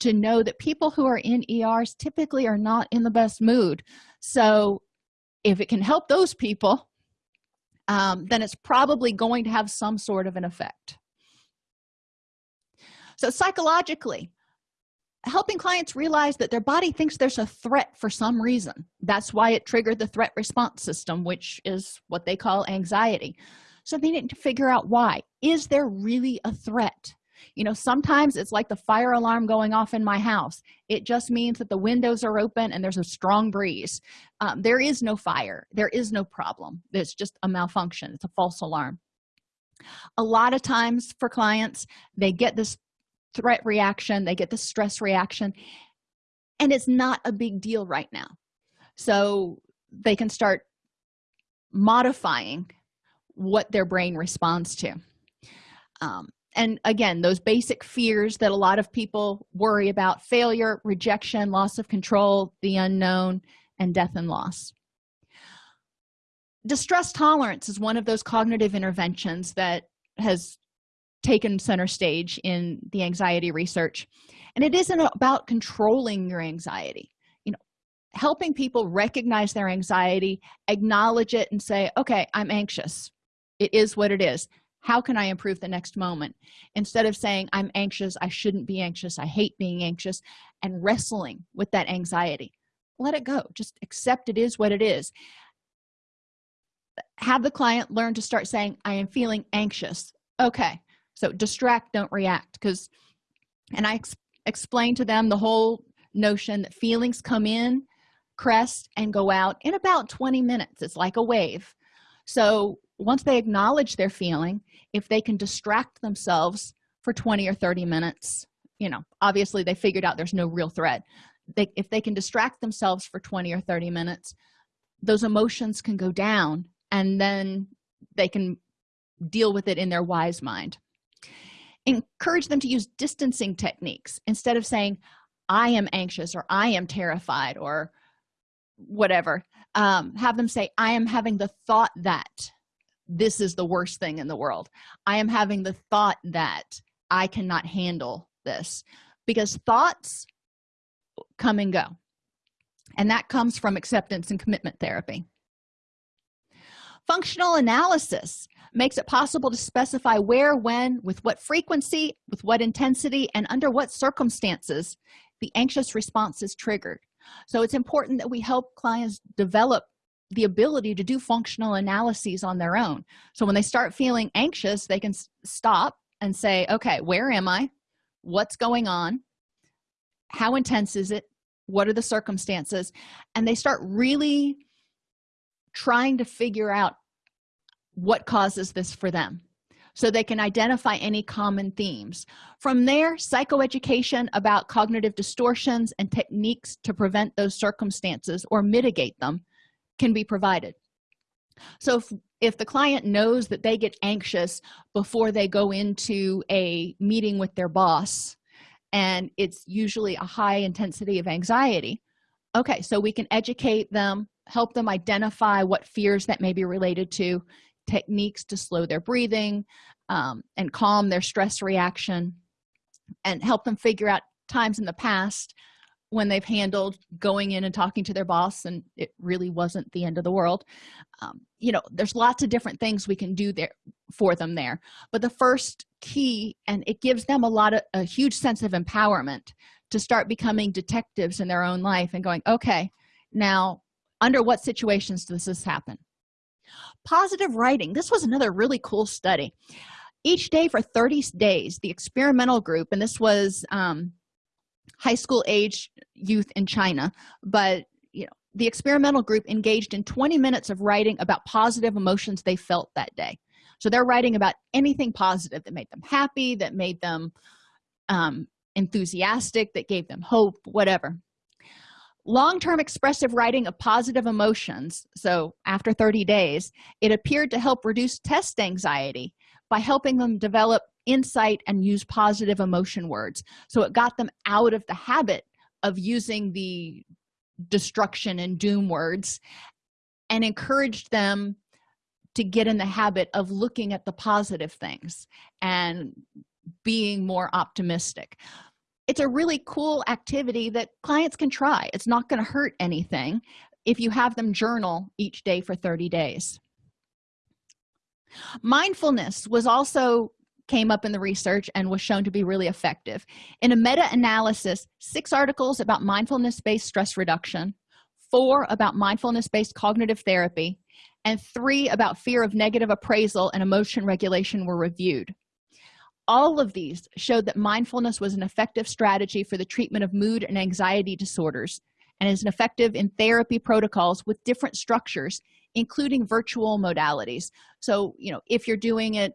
to know that people who are in ers typically are not in the best mood. So if it can help those people um, then it's probably going to have some sort of an effect. So psychologically helping clients realize that their body thinks there's a threat for some reason. That's why it triggered the threat response system which is what they call anxiety. So they need to figure out why. Is there really a threat? You know sometimes it's like the fire alarm going off in my house. It just means that the windows are open and there's a strong breeze. Um, there is no fire. There is no problem. It's just a malfunction. It's a false alarm. A lot of times for clients they get this threat reaction they get the stress reaction and it's not a big deal right now. So they can start modifying what their brain responds to. Um, and again those basic fears that a lot of people worry about failure rejection loss of control the unknown and death and loss. Distress tolerance is one of those cognitive interventions that has taken center stage in the anxiety research. And it isn't about controlling your anxiety. You know helping people recognize their anxiety acknowledge it and say okay i'm anxious. It is what it is. How can i improve the next moment? Instead of saying i'm anxious. I shouldn't be anxious. I hate being anxious and wrestling with that anxiety. Let it go. Just accept it is what it is. Have the client learn to start saying i am feeling anxious. Okay so distract don't react because and i ex explain to them the whole notion that feelings come in crest and go out in about 20 minutes. It's like a wave. So once they acknowledge their feeling if they can distract themselves for 20 or 30 minutes you know obviously they figured out there's no real threat. They if they can distract themselves for 20 or 30 minutes those emotions can go down and then they can deal with it in their wise mind encourage them to use distancing techniques instead of saying i am anxious or i am terrified or whatever. Um, have them say i am having the thought that this is the worst thing in the world. I am having the thought that i cannot handle this. Because thoughts come and go and that comes from acceptance and commitment therapy. Functional analysis makes it possible to specify where when with what frequency with what intensity and under what circumstances the anxious response is triggered. So it's important that we help clients develop the ability to do functional analyses on their own. So when they start feeling anxious they can stop and say okay where am i? What's going on? How intense is it? What are the circumstances? And they start really trying to figure out what causes this for them so they can identify any common themes. From there psychoeducation about cognitive distortions and techniques to prevent those circumstances or mitigate them can be provided. So if, if the client knows that they get anxious before they go into a meeting with their boss and it's usually a high intensity of anxiety okay so we can educate them help them identify what fears that may be related to techniques to slow their breathing um, and calm their stress reaction and help them figure out times in the past when they've handled going in and talking to their boss and it really wasn't the end of the world. Um, you know there's lots of different things we can do there for them there. But the first key and it gives them a lot of a huge sense of empowerment to start becoming detectives in their own life and going okay now under what situations does this happen positive writing. This was another really cool study. Each day for 30 days the experimental group and this was um, high school age youth in china but you know the experimental group engaged in 20 minutes of writing about positive emotions they felt that day. So they're writing about anything positive that made them happy that made them um, enthusiastic that gave them hope whatever long-term expressive writing of positive emotions so after 30 days it appeared to help reduce test anxiety by helping them develop insight and use positive emotion words. So it got them out of the habit of using the destruction and doom words and encouraged them to get in the habit of looking at the positive things and being more optimistic it's a really cool activity that clients can try. It's not going to hurt anything if you have them journal each day for 30 days. Mindfulness was also came up in the research and was shown to be really effective. In a meta-analysis six articles about mindfulness-based stress reduction four about mindfulness-based cognitive therapy and three about fear of negative appraisal and emotion regulation were reviewed all of these showed that mindfulness was an effective strategy for the treatment of mood and anxiety disorders and is an effective in therapy protocols with different structures including virtual modalities. So you know if you're doing it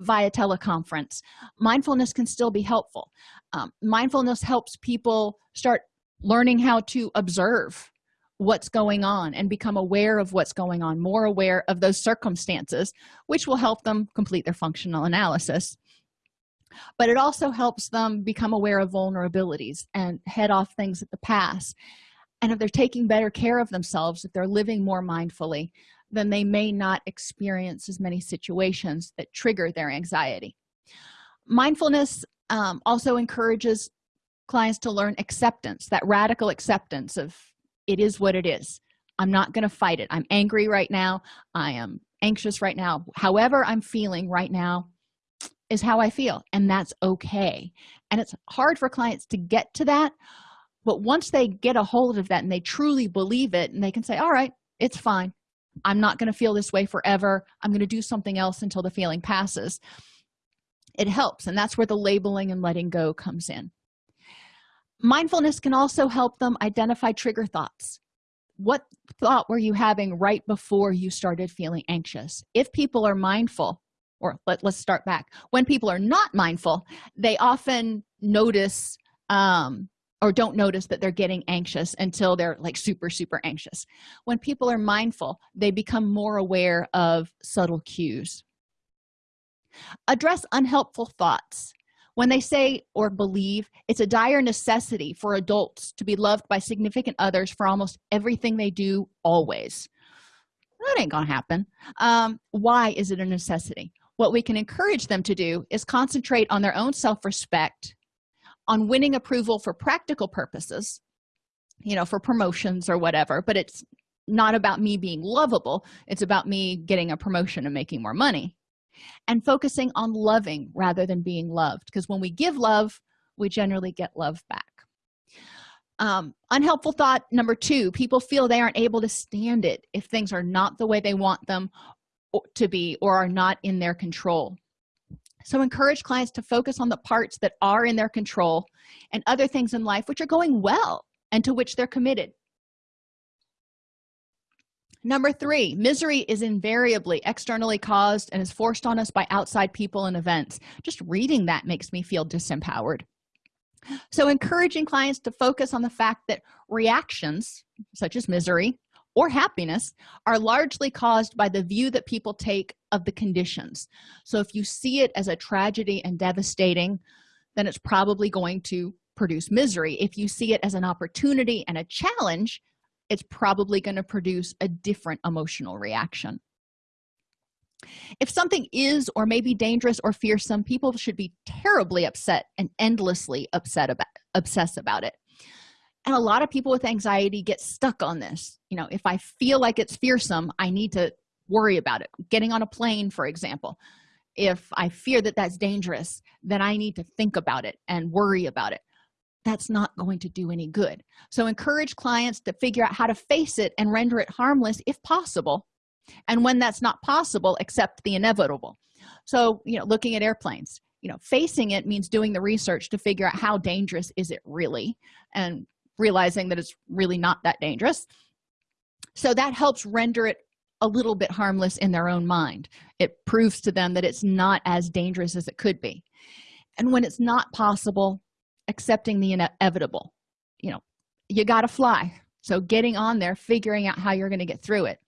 via teleconference mindfulness can still be helpful. Um, mindfulness helps people start learning how to observe what's going on and become aware of what's going on more aware of those circumstances which will help them complete their functional analysis but it also helps them become aware of vulnerabilities and head off things at the past and if they're taking better care of themselves if they're living more mindfully then they may not experience as many situations that trigger their anxiety. Mindfulness um, also encourages clients to learn acceptance that radical acceptance of it is what it is. I'm not going to fight it. I'm angry right now. I am anxious right now. However i'm feeling right now is how i feel and that's okay. And it's hard for clients to get to that but once they get a hold of that and they truly believe it and they can say all right it's fine. I'm not going to feel this way forever. I'm going to do something else until the feeling passes it helps and that's where the labeling and letting go comes in. Mindfulness can also help them identify trigger thoughts. What thought were you having right before you started feeling anxious? If people are mindful or let, let's start back. When people are not mindful they often notice um, or don't notice that they're getting anxious until they're like super super anxious. When people are mindful they become more aware of subtle cues. Address unhelpful thoughts. When they say or believe it's a dire necessity for adults to be loved by significant others for almost everything they do always. That ain't gonna happen. Um, why is it a necessity what we can encourage them to do is concentrate on their own self-respect on winning approval for practical purposes you know for promotions or whatever but it's not about me being lovable. It's about me getting a promotion and making more money and focusing on loving rather than being loved. Because when we give love we generally get love back. Um, unhelpful thought number two people feel they aren't able to stand it if things are not the way they want them to be or are not in their control. So encourage clients to focus on the parts that are in their control and other things in life which are going well and to which they're committed. Number three misery is invariably externally caused and is forced on us by outside people and events. Just reading that makes me feel disempowered. So encouraging clients to focus on the fact that reactions such as misery or happiness are largely caused by the view that people take of the conditions. So if you see it as a tragedy and devastating then it's probably going to produce misery. If you see it as an opportunity and a challenge it's probably going to produce a different emotional reaction. If something is or may be dangerous or fearsome people should be terribly upset and endlessly upset about obsess about it and a lot of people with anxiety get stuck on this. You know if i feel like it's fearsome i need to worry about it. Getting on a plane for example if i fear that that's dangerous then i need to think about it and worry about it. That's not going to do any good. So encourage clients to figure out how to face it and render it harmless if possible. And when that's not possible accept the inevitable. So you know looking at airplanes you know facing it means doing the research to figure out how dangerous is it really? And realizing that it's really not that dangerous. So that helps render it a little bit harmless in their own mind. It proves to them that it's not as dangerous as it could be. And when it's not possible accepting the inevitable you know you got to fly. So getting on there figuring out how you're going to get through it.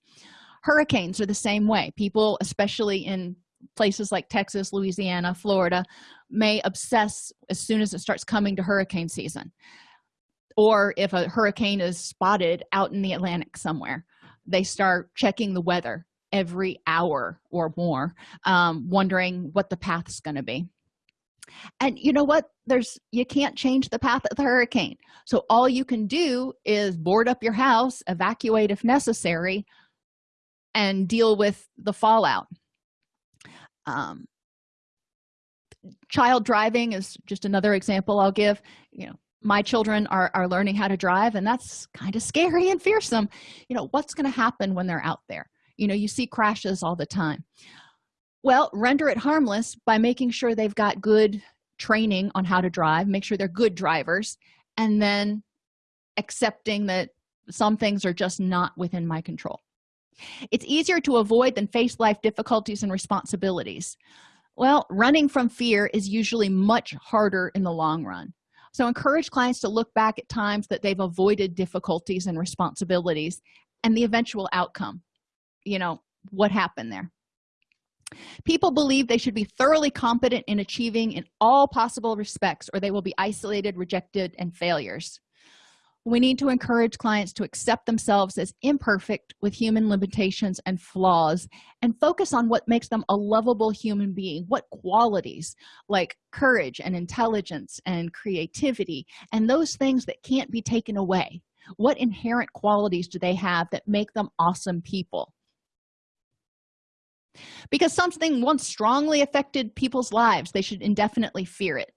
Hurricanes are the same way. People especially in places like texas louisiana florida may obsess as soon as it starts coming to hurricane season or if a hurricane is spotted out in the atlantic somewhere they start checking the weather every hour or more um, wondering what the path is going to be. And you know what? There's you can't change the path of the hurricane. So all you can do is board up your house evacuate if necessary and deal with the fallout. Um, child driving is just another example i'll give. You know my children are, are learning how to drive and that's kind of scary and fearsome. You know what's going to happen when they're out there? You know you see crashes all the time. Well render it harmless by making sure they've got good training on how to drive make sure they're good drivers and then accepting that some things are just not within my control. It's easier to avoid than face life difficulties and responsibilities. Well running from fear is usually much harder in the long run so encourage clients to look back at times that they've avoided difficulties and responsibilities and the eventual outcome you know what happened there. People believe they should be thoroughly competent in achieving in all possible respects or they will be isolated rejected and failures we need to encourage clients to accept themselves as imperfect with human limitations and flaws and focus on what makes them a lovable human being what qualities like courage and intelligence and creativity and those things that can't be taken away. What inherent qualities do they have that make them awesome people? Because something once strongly affected people's lives they should indefinitely fear it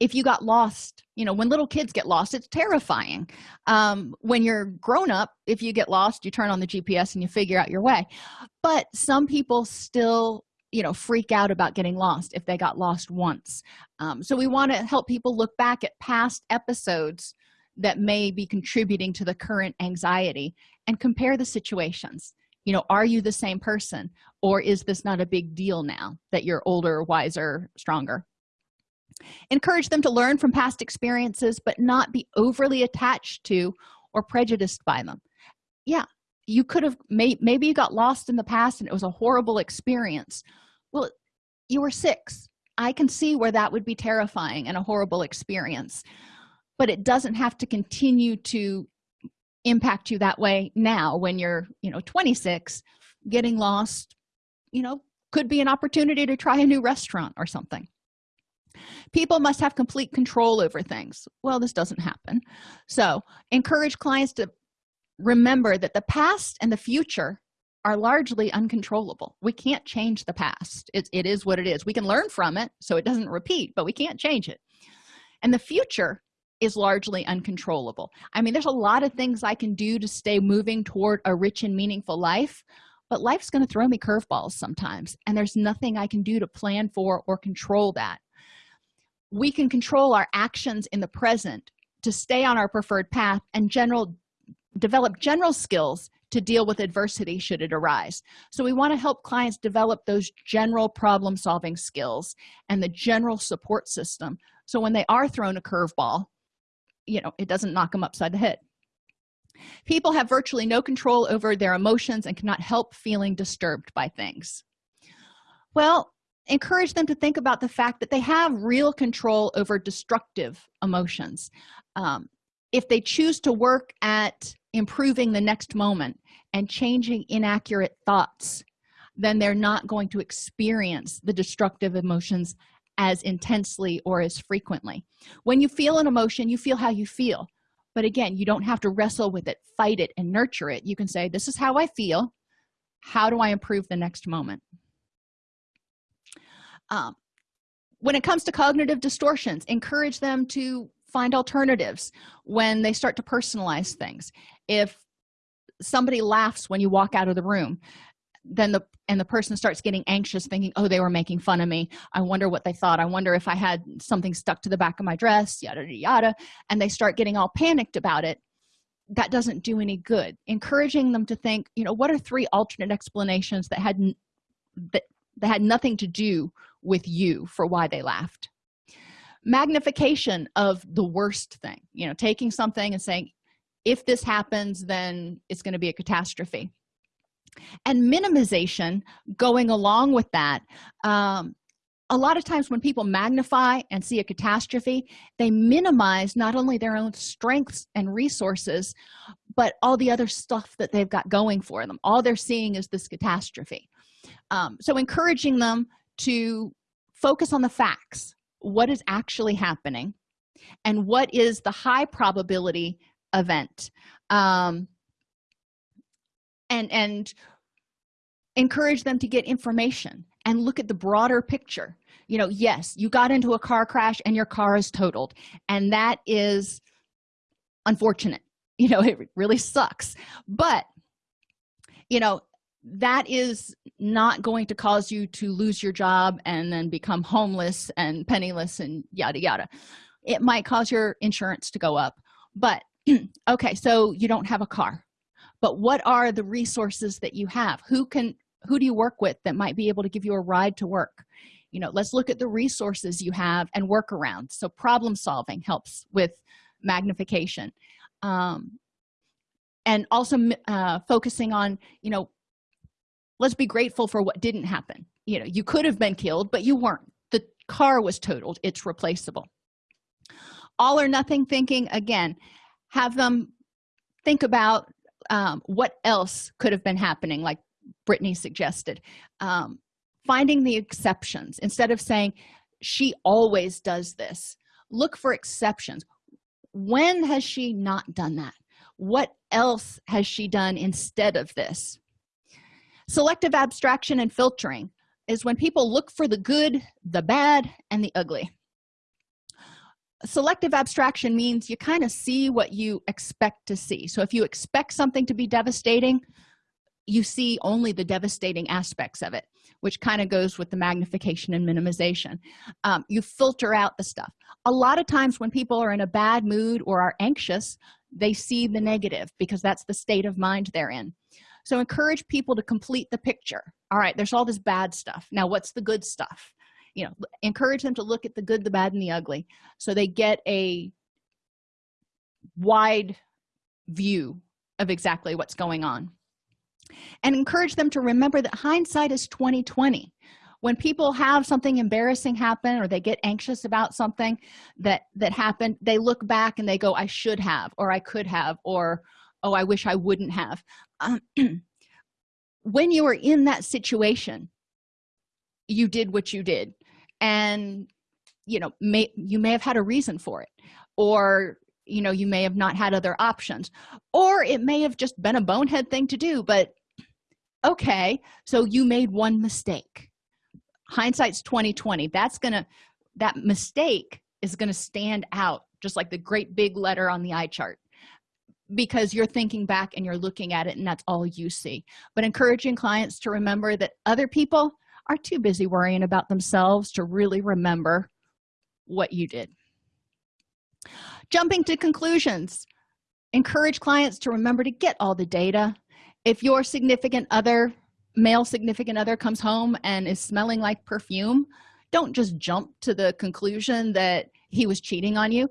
if you got lost you know when little kids get lost it's terrifying. Um, when you're grown up if you get lost you turn on the gps and you figure out your way. But some people still you know freak out about getting lost if they got lost once. Um, so we want to help people look back at past episodes that may be contributing to the current anxiety and compare the situations. You know are you the same person or is this not a big deal now that you're older wiser stronger encourage them to learn from past experiences but not be overly attached to or prejudiced by them. Yeah you could have may, maybe you got lost in the past and it was a horrible experience. Well you were six. I can see where that would be terrifying and a horrible experience but it doesn't have to continue to impact you that way now when you're you know 26 getting lost you know could be an opportunity to try a new restaurant or something people must have complete control over things. Well this doesn't happen. So encourage clients to remember that the past and the future are largely uncontrollable. We can't change the past. It, it is what it is. We can learn from it so it doesn't repeat but we can't change it. And the future is largely uncontrollable. I mean there's a lot of things i can do to stay moving toward a rich and meaningful life but life's going to throw me curveballs sometimes and there's nothing i can do to plan for or control that we can control our actions in the present to stay on our preferred path and general develop general skills to deal with adversity should it arise. So we want to help clients develop those general problem solving skills and the general support system. So when they are thrown a curveball you know it doesn't knock them upside the head. People have virtually no control over their emotions and cannot help feeling disturbed by things. Well encourage them to think about the fact that they have real control over destructive emotions. Um, if they choose to work at improving the next moment and changing inaccurate thoughts then they're not going to experience the destructive emotions as intensely or as frequently. When you feel an emotion you feel how you feel. But again you don't have to wrestle with it fight it and nurture it. You can say this is how i feel. How do i improve the next moment um, when it comes to cognitive distortions encourage them to find alternatives when they start to personalize things. If somebody laughs when you walk out of the room then the and the person starts getting anxious thinking oh they were making fun of me. I wonder what they thought. I wonder if i had something stuck to the back of my dress yada yada yada and they start getting all panicked about it that doesn't do any good. Encouraging them to think you know what are three alternate explanations that had that, that had nothing to do with you for why they laughed. Magnification of the worst thing you know taking something and saying if this happens then it's going to be a catastrophe. And minimization going along with that um, a lot of times when people magnify and see a catastrophe they minimize not only their own strengths and resources but all the other stuff that they've got going for them. All they're seeing is this catastrophe. Um, so encouraging them to focus on the facts what is actually happening and what is the high probability event. Um, and and encourage them to get information and look at the broader picture. You know yes you got into a car crash and your car is totaled and that is unfortunate. [laughs] You know it really sucks. But you know that is not going to cause you to lose your job and then become homeless and penniless and yada yada. It might cause your insurance to go up. But [clears throat] okay so you don't have a car. But what are the resources that you have? Who can who do you work with that might be able to give you a ride to work? You know let's look at the resources you have and work around. So problem solving helps with magnification. Um, and also uh, focusing on you know let's be grateful for what didn't happen. You know you could have been killed but you weren't. The car was totaled. It's replaceable. All or nothing thinking again have them think about um, what else could have been happening like brittany suggested. Um, finding the exceptions. Instead of saying she always does this look for exceptions. When has she not done that? What else has she done instead of this selective abstraction and filtering is when people look for the good the bad and the ugly. Selective abstraction means you kind of see what you expect to see. So if you expect something to be devastating you see only the devastating aspects of it which kind of goes with the magnification and minimization. Um, you filter out the stuff. A lot of times when people are in a bad mood or are anxious they see the negative because that's the state of mind they're in so encourage people to complete the picture. All right there's all this bad stuff. Now what's the good stuff? You know encourage them to look at the good the bad and the ugly so they get a wide view of exactly what's going on. And encourage them to remember that hindsight is 2020 when people have something embarrassing happen or they get anxious about something that that happened they look back and they go i should have or i could have or oh i wish i wouldn't have. Um, [clears throat] when you were in that situation you did what you did and you know may you may have had a reason for it or you know you may have not had other options or it may have just been a bonehead thing to do but okay so you made one mistake. Hindsight's 2020 that's gonna that mistake is gonna stand out just like the great big letter on the eye chart because you're thinking back and you're looking at it and that's all you see. But encouraging clients to remember that other people are too busy worrying about themselves to really remember what you did. Jumping to conclusions. Encourage clients to remember to get all the data. If your significant other male significant other comes home and is smelling like perfume don't just jump to the conclusion that he was cheating on you.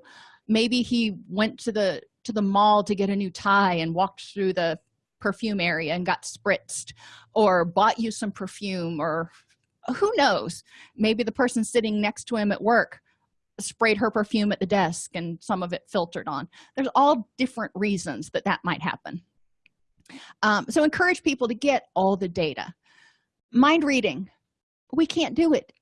Maybe he went to the to the mall to get a new tie and walked through the perfume area and got spritzed or bought you some perfume or who knows? Maybe the person sitting next to him at work sprayed her perfume at the desk and some of it filtered on. There's all different reasons that that might happen. Um, so encourage people to get all the data. Mind reading. We can't do it.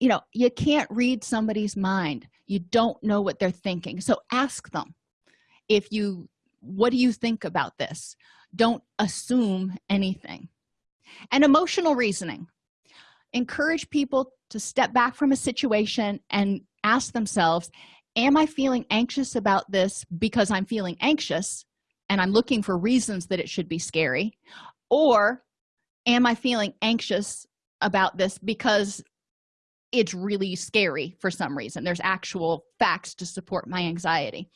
You know you can't read somebody's mind. You don't know what they're thinking. So ask them if you what do you think about this? Don't assume anything. And emotional reasoning. Encourage people to step back from a situation and ask themselves am i feeling anxious about this because i'm feeling anxious and i'm looking for reasons that it should be scary? Or am i feeling anxious about this because it's really scary for some reason? There's actual facts to support my anxiety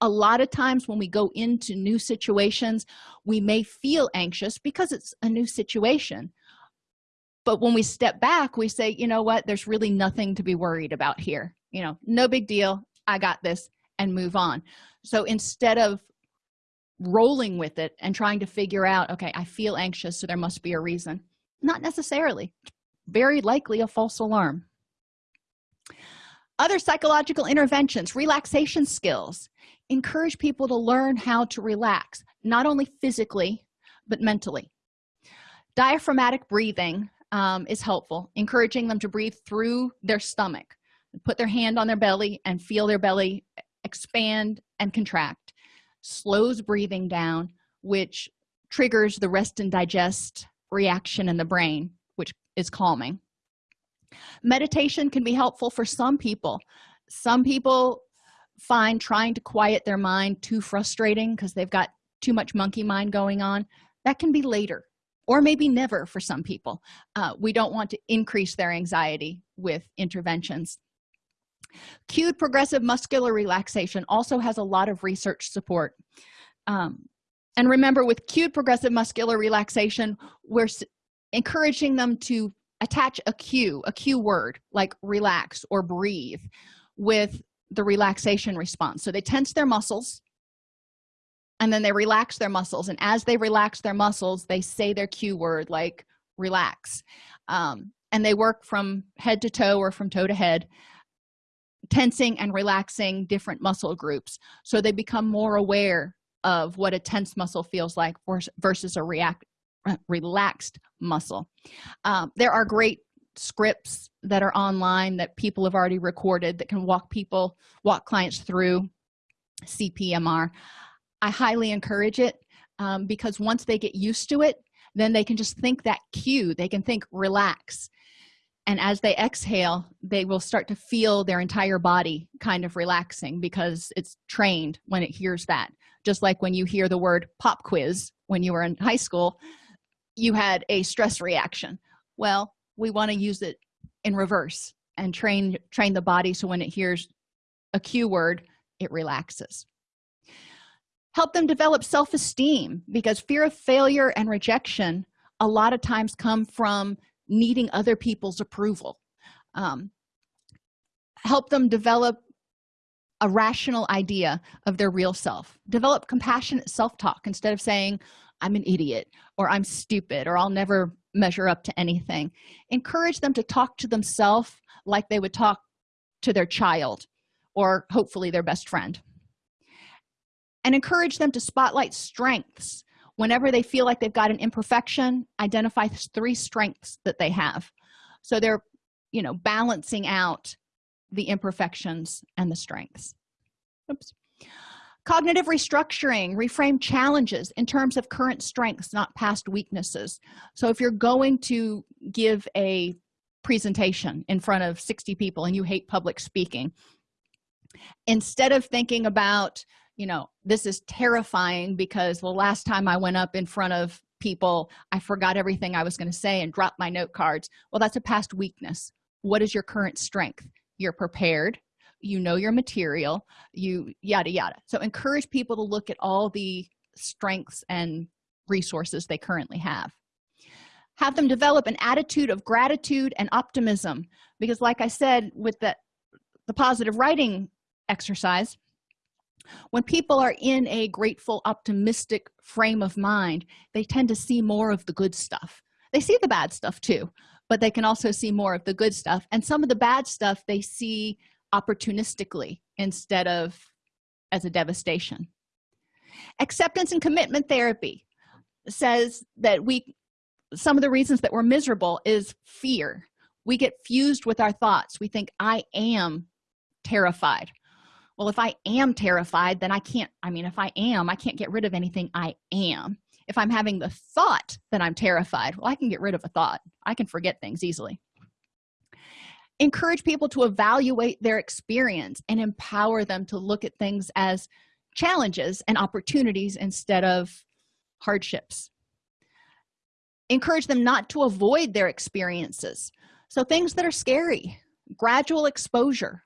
a lot of times when we go into new situations we may feel anxious because it's a new situation. But when we step back we say you know what? There's really nothing to be worried about here. You know no big deal. I got this and move on. So instead of rolling with it and trying to figure out okay i feel anxious so there must be a reason not necessarily. Very likely a false alarm. Other psychological interventions relaxation skills encourage people to learn how to relax not only physically but mentally. Diaphragmatic breathing um, is helpful encouraging them to breathe through their stomach. Put their hand on their belly and feel their belly expand and contract. Slows breathing down which triggers the rest and digest reaction in the brain which is calming. Meditation can be helpful for some people. Some people find trying to quiet their mind too frustrating because they've got too much monkey mind going on that can be later or maybe never for some people. Uh, we don't want to increase their anxiety with interventions. Cued progressive muscular relaxation also has a lot of research support. Um, and remember with cued progressive muscular relaxation we're encouraging them to attach a cue a cue word like relax or breathe with the relaxation response. So they tense their muscles and then they relax their muscles and as they relax their muscles they say their cue word like relax. Um, and they work from head to toe or from toe to head tensing and relaxing different muscle groups. So they become more aware of what a tense muscle feels like versus a react relaxed muscle. Um, there are great scripts that are online that people have already recorded that can walk people walk clients through cpmr i highly encourage it um, because once they get used to it then they can just think that cue. They can think relax. And as they exhale they will start to feel their entire body kind of relaxing because it's trained when it hears that. Just like when you hear the word pop quiz when you were in high school you had a stress reaction. Well we want to use it in reverse and train train the body so when it hears a cue word it relaxes. Help them develop self-esteem because fear of failure and rejection a lot of times come from needing other people's approval. Um, help them develop a rational idea of their real self. Develop compassionate self-talk instead of saying i'm an idiot or i'm stupid or i'll never measure up to anything. Encourage them to talk to themselves like they would talk to their child or hopefully their best friend. And encourage them to spotlight strengths. Whenever they feel like they've got an imperfection identify three strengths that they have. So they're you know balancing out the imperfections and the strengths. Oops cognitive restructuring reframe challenges in terms of current strengths not past weaknesses. So if you're going to give a presentation in front of 60 people and you hate public speaking instead of thinking about you know this is terrifying because the last time i went up in front of people i forgot everything i was going to say and dropped my note cards well that's a past weakness. What is your current strength? You're prepared you know your material you yada yada. So encourage people to look at all the strengths and resources they currently have. Have them develop an attitude of gratitude and optimism because like i said with the the positive writing exercise when people are in a grateful optimistic frame of mind they tend to see more of the good stuff. They see the bad stuff too but they can also see more of the good stuff. And some of the bad stuff they see opportunistically instead of as a devastation. Acceptance and commitment therapy says that we some of the reasons that we're miserable is fear. We get fused with our thoughts. We think i am terrified. Well if i am terrified then i can't i mean if i am i can't get rid of anything i am. If i'm having the thought that i'm terrified well i can get rid of a thought. I can forget things easily encourage people to evaluate their experience and empower them to look at things as challenges and opportunities instead of hardships. Encourage them not to avoid their experiences. So things that are scary gradual exposure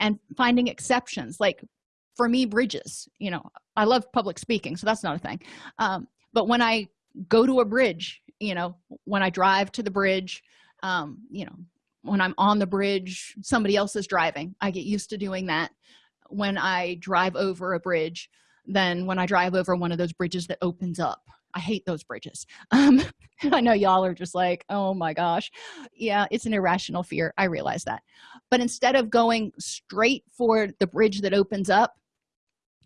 and finding exceptions like for me bridges you know i love public speaking so that's not a thing. Um, but when i go to a bridge you know when i drive to the bridge um, you know when i'm on the bridge somebody else is driving. I get used to doing that. When i drive over a bridge then when i drive over one of those bridges that opens up i hate those bridges. [laughs] Um, i know y'all are just like oh my gosh. Yeah it's an irrational fear. I realize that. But instead of going straight for the bridge that opens up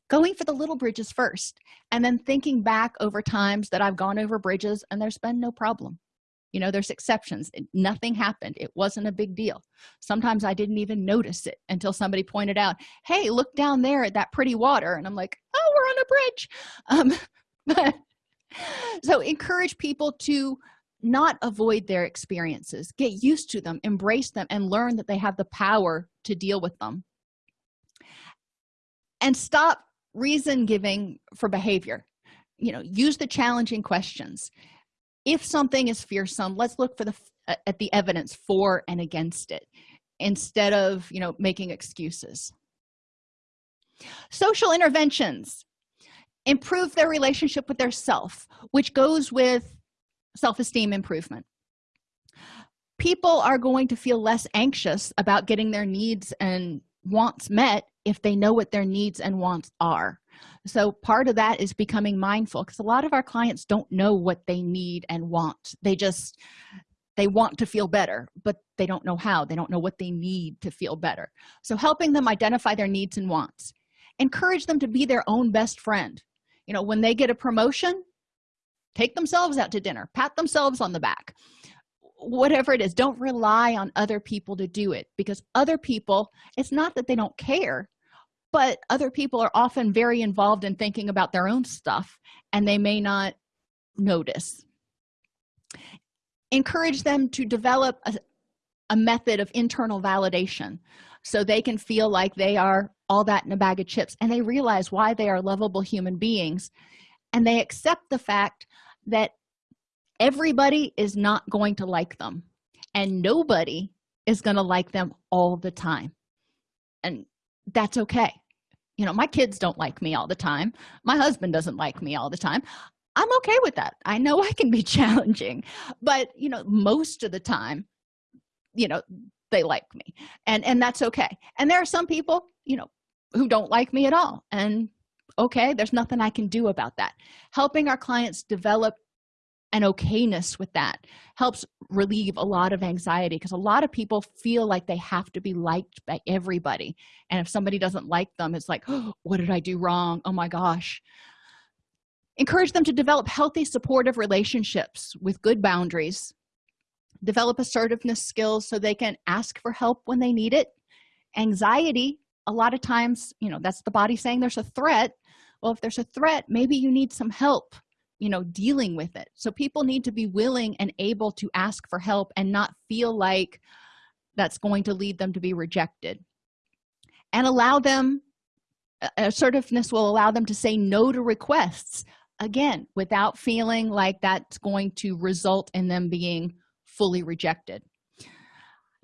going for the little bridges first and then thinking back over times that i've gone over bridges and there's been no problem you know there's exceptions. Nothing happened. It wasn't a big deal. Sometimes i didn't even notice it until somebody pointed out hey look down there at that pretty water. And i'm like oh we're on a bridge. Um [laughs] but so encourage people to not avoid their experiences. Get used to them. Embrace them and learn that they have the power to deal with them. And stop reason giving for behavior. You know use the challenging questions if something is fearsome let's look for the uh, at the evidence for and against it instead of you know making excuses. Social interventions. Improve their relationship with their self which goes with self-esteem improvement. People are going to feel less anxious about getting their needs and wants met if they know what their needs and wants are so part of that is becoming mindful because a lot of our clients don't know what they need and want. They just they want to feel better but they don't know how. They don't know what they need to feel better. So helping them identify their needs and wants. Encourage them to be their own best friend. You know when they get a promotion take themselves out to dinner pat themselves on the back. Whatever it is don't rely on other people to do it because other people it's not that they don't care but other people are often very involved in thinking about their own stuff and they may not notice. Encourage them to develop a, a method of internal validation so they can feel like they are all that in a bag of chips and they realize why they are lovable human beings and they accept the fact that everybody is not going to like them and nobody is going to like them all the time. And that's okay. You know my kids don't like me all the time. My husband doesn't like me all the time. I'm okay with that. I know [laughs] i can be challenging but you know most of the time you know they like me and and that's okay. And there are some people you know who don't like me at all and okay there's nothing i can do about that. Helping our clients develop an okayness with that helps relieve a lot of anxiety because a lot of people feel like they have to be liked by everybody. And if somebody doesn't like them it's like oh, what did i do wrong? Oh my gosh. Encourage them to develop healthy supportive relationships with good boundaries. Develop assertiveness skills so they can ask for help when they need it. Anxiety a lot of times you know that's the body saying there's a threat. Well if there's a threat maybe you need some help you know dealing with it. So people need to be willing and able to ask for help and not feel like that's going to lead them to be rejected. And allow them assertiveness will allow them to say no to requests again without feeling like that's going to result in them being fully rejected.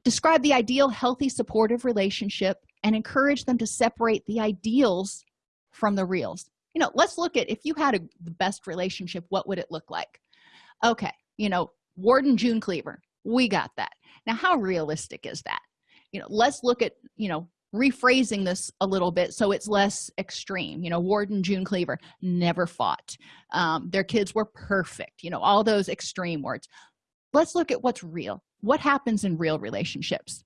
Describe the ideal healthy supportive relationship and encourage them to separate the ideals from the reals you know let's look at if you had a, the best relationship what would it look like? Okay you know ward and june cleaver we got that. Now how realistic is that? You know let's look at you know rephrasing this a little bit so it's less extreme. You know ward and june cleaver never fought. Um, their kids were perfect you know all those extreme words. Let's look at what's real. What happens in real relationships?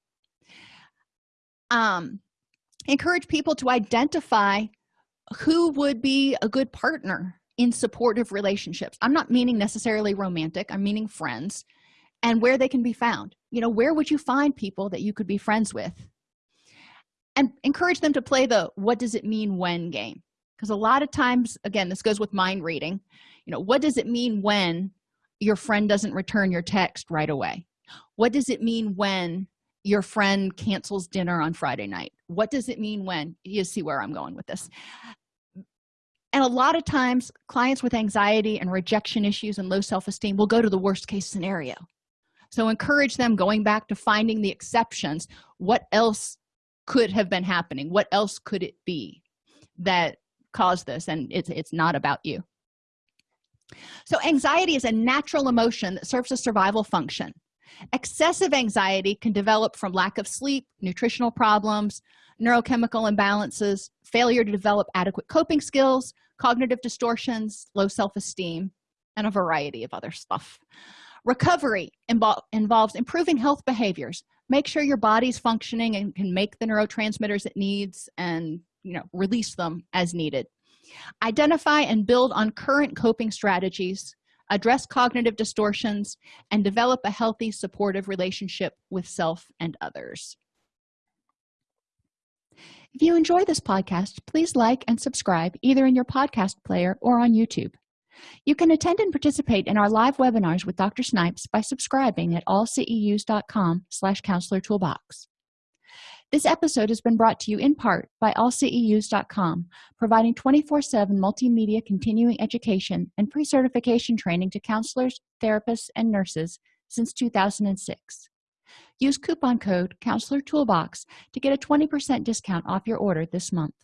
Um encourage people to identify who would be a good partner in supportive relationships. I'm not meaning necessarily romantic i'm meaning friends. And where they can be found. You know where would you find people that you could be friends with? And encourage them to play the what does it mean when game? Because a lot of times again this goes with mind reading. You know what does it mean when your friend doesn't return your text right away? What does it mean when your friend cancels dinner on friday night what does it mean when you see where i'm going with this? And a lot of times clients with anxiety and rejection issues and low self-esteem will go to the worst case scenario. So encourage them going back to finding the exceptions. What else could have been happening? What else could it be that caused this? And it's it's not about you. So anxiety is a natural emotion that serves a survival function excessive anxiety can develop from lack of sleep nutritional problems neurochemical imbalances failure to develop adequate coping skills cognitive distortions low self-esteem and a variety of other stuff. Recovery involves improving health behaviors. Make sure your body's functioning and can make the neurotransmitters it needs and you know release them as needed. Identify and build on current coping strategies address cognitive distortions and develop a healthy supportive relationship with self and others. If you enjoy this podcast please like and subscribe either in your podcast player or on youtube. You can attend and participate in our live webinars with dr snipes by subscribing at allceus.com slash counselor toolbox this episode has been brought to you in part by allceus.com providing 24-7 multimedia continuing education and pre-certification training to counselors therapists and nurses since 2006 use coupon code counselor toolbox to get a 20 percent discount off your order this month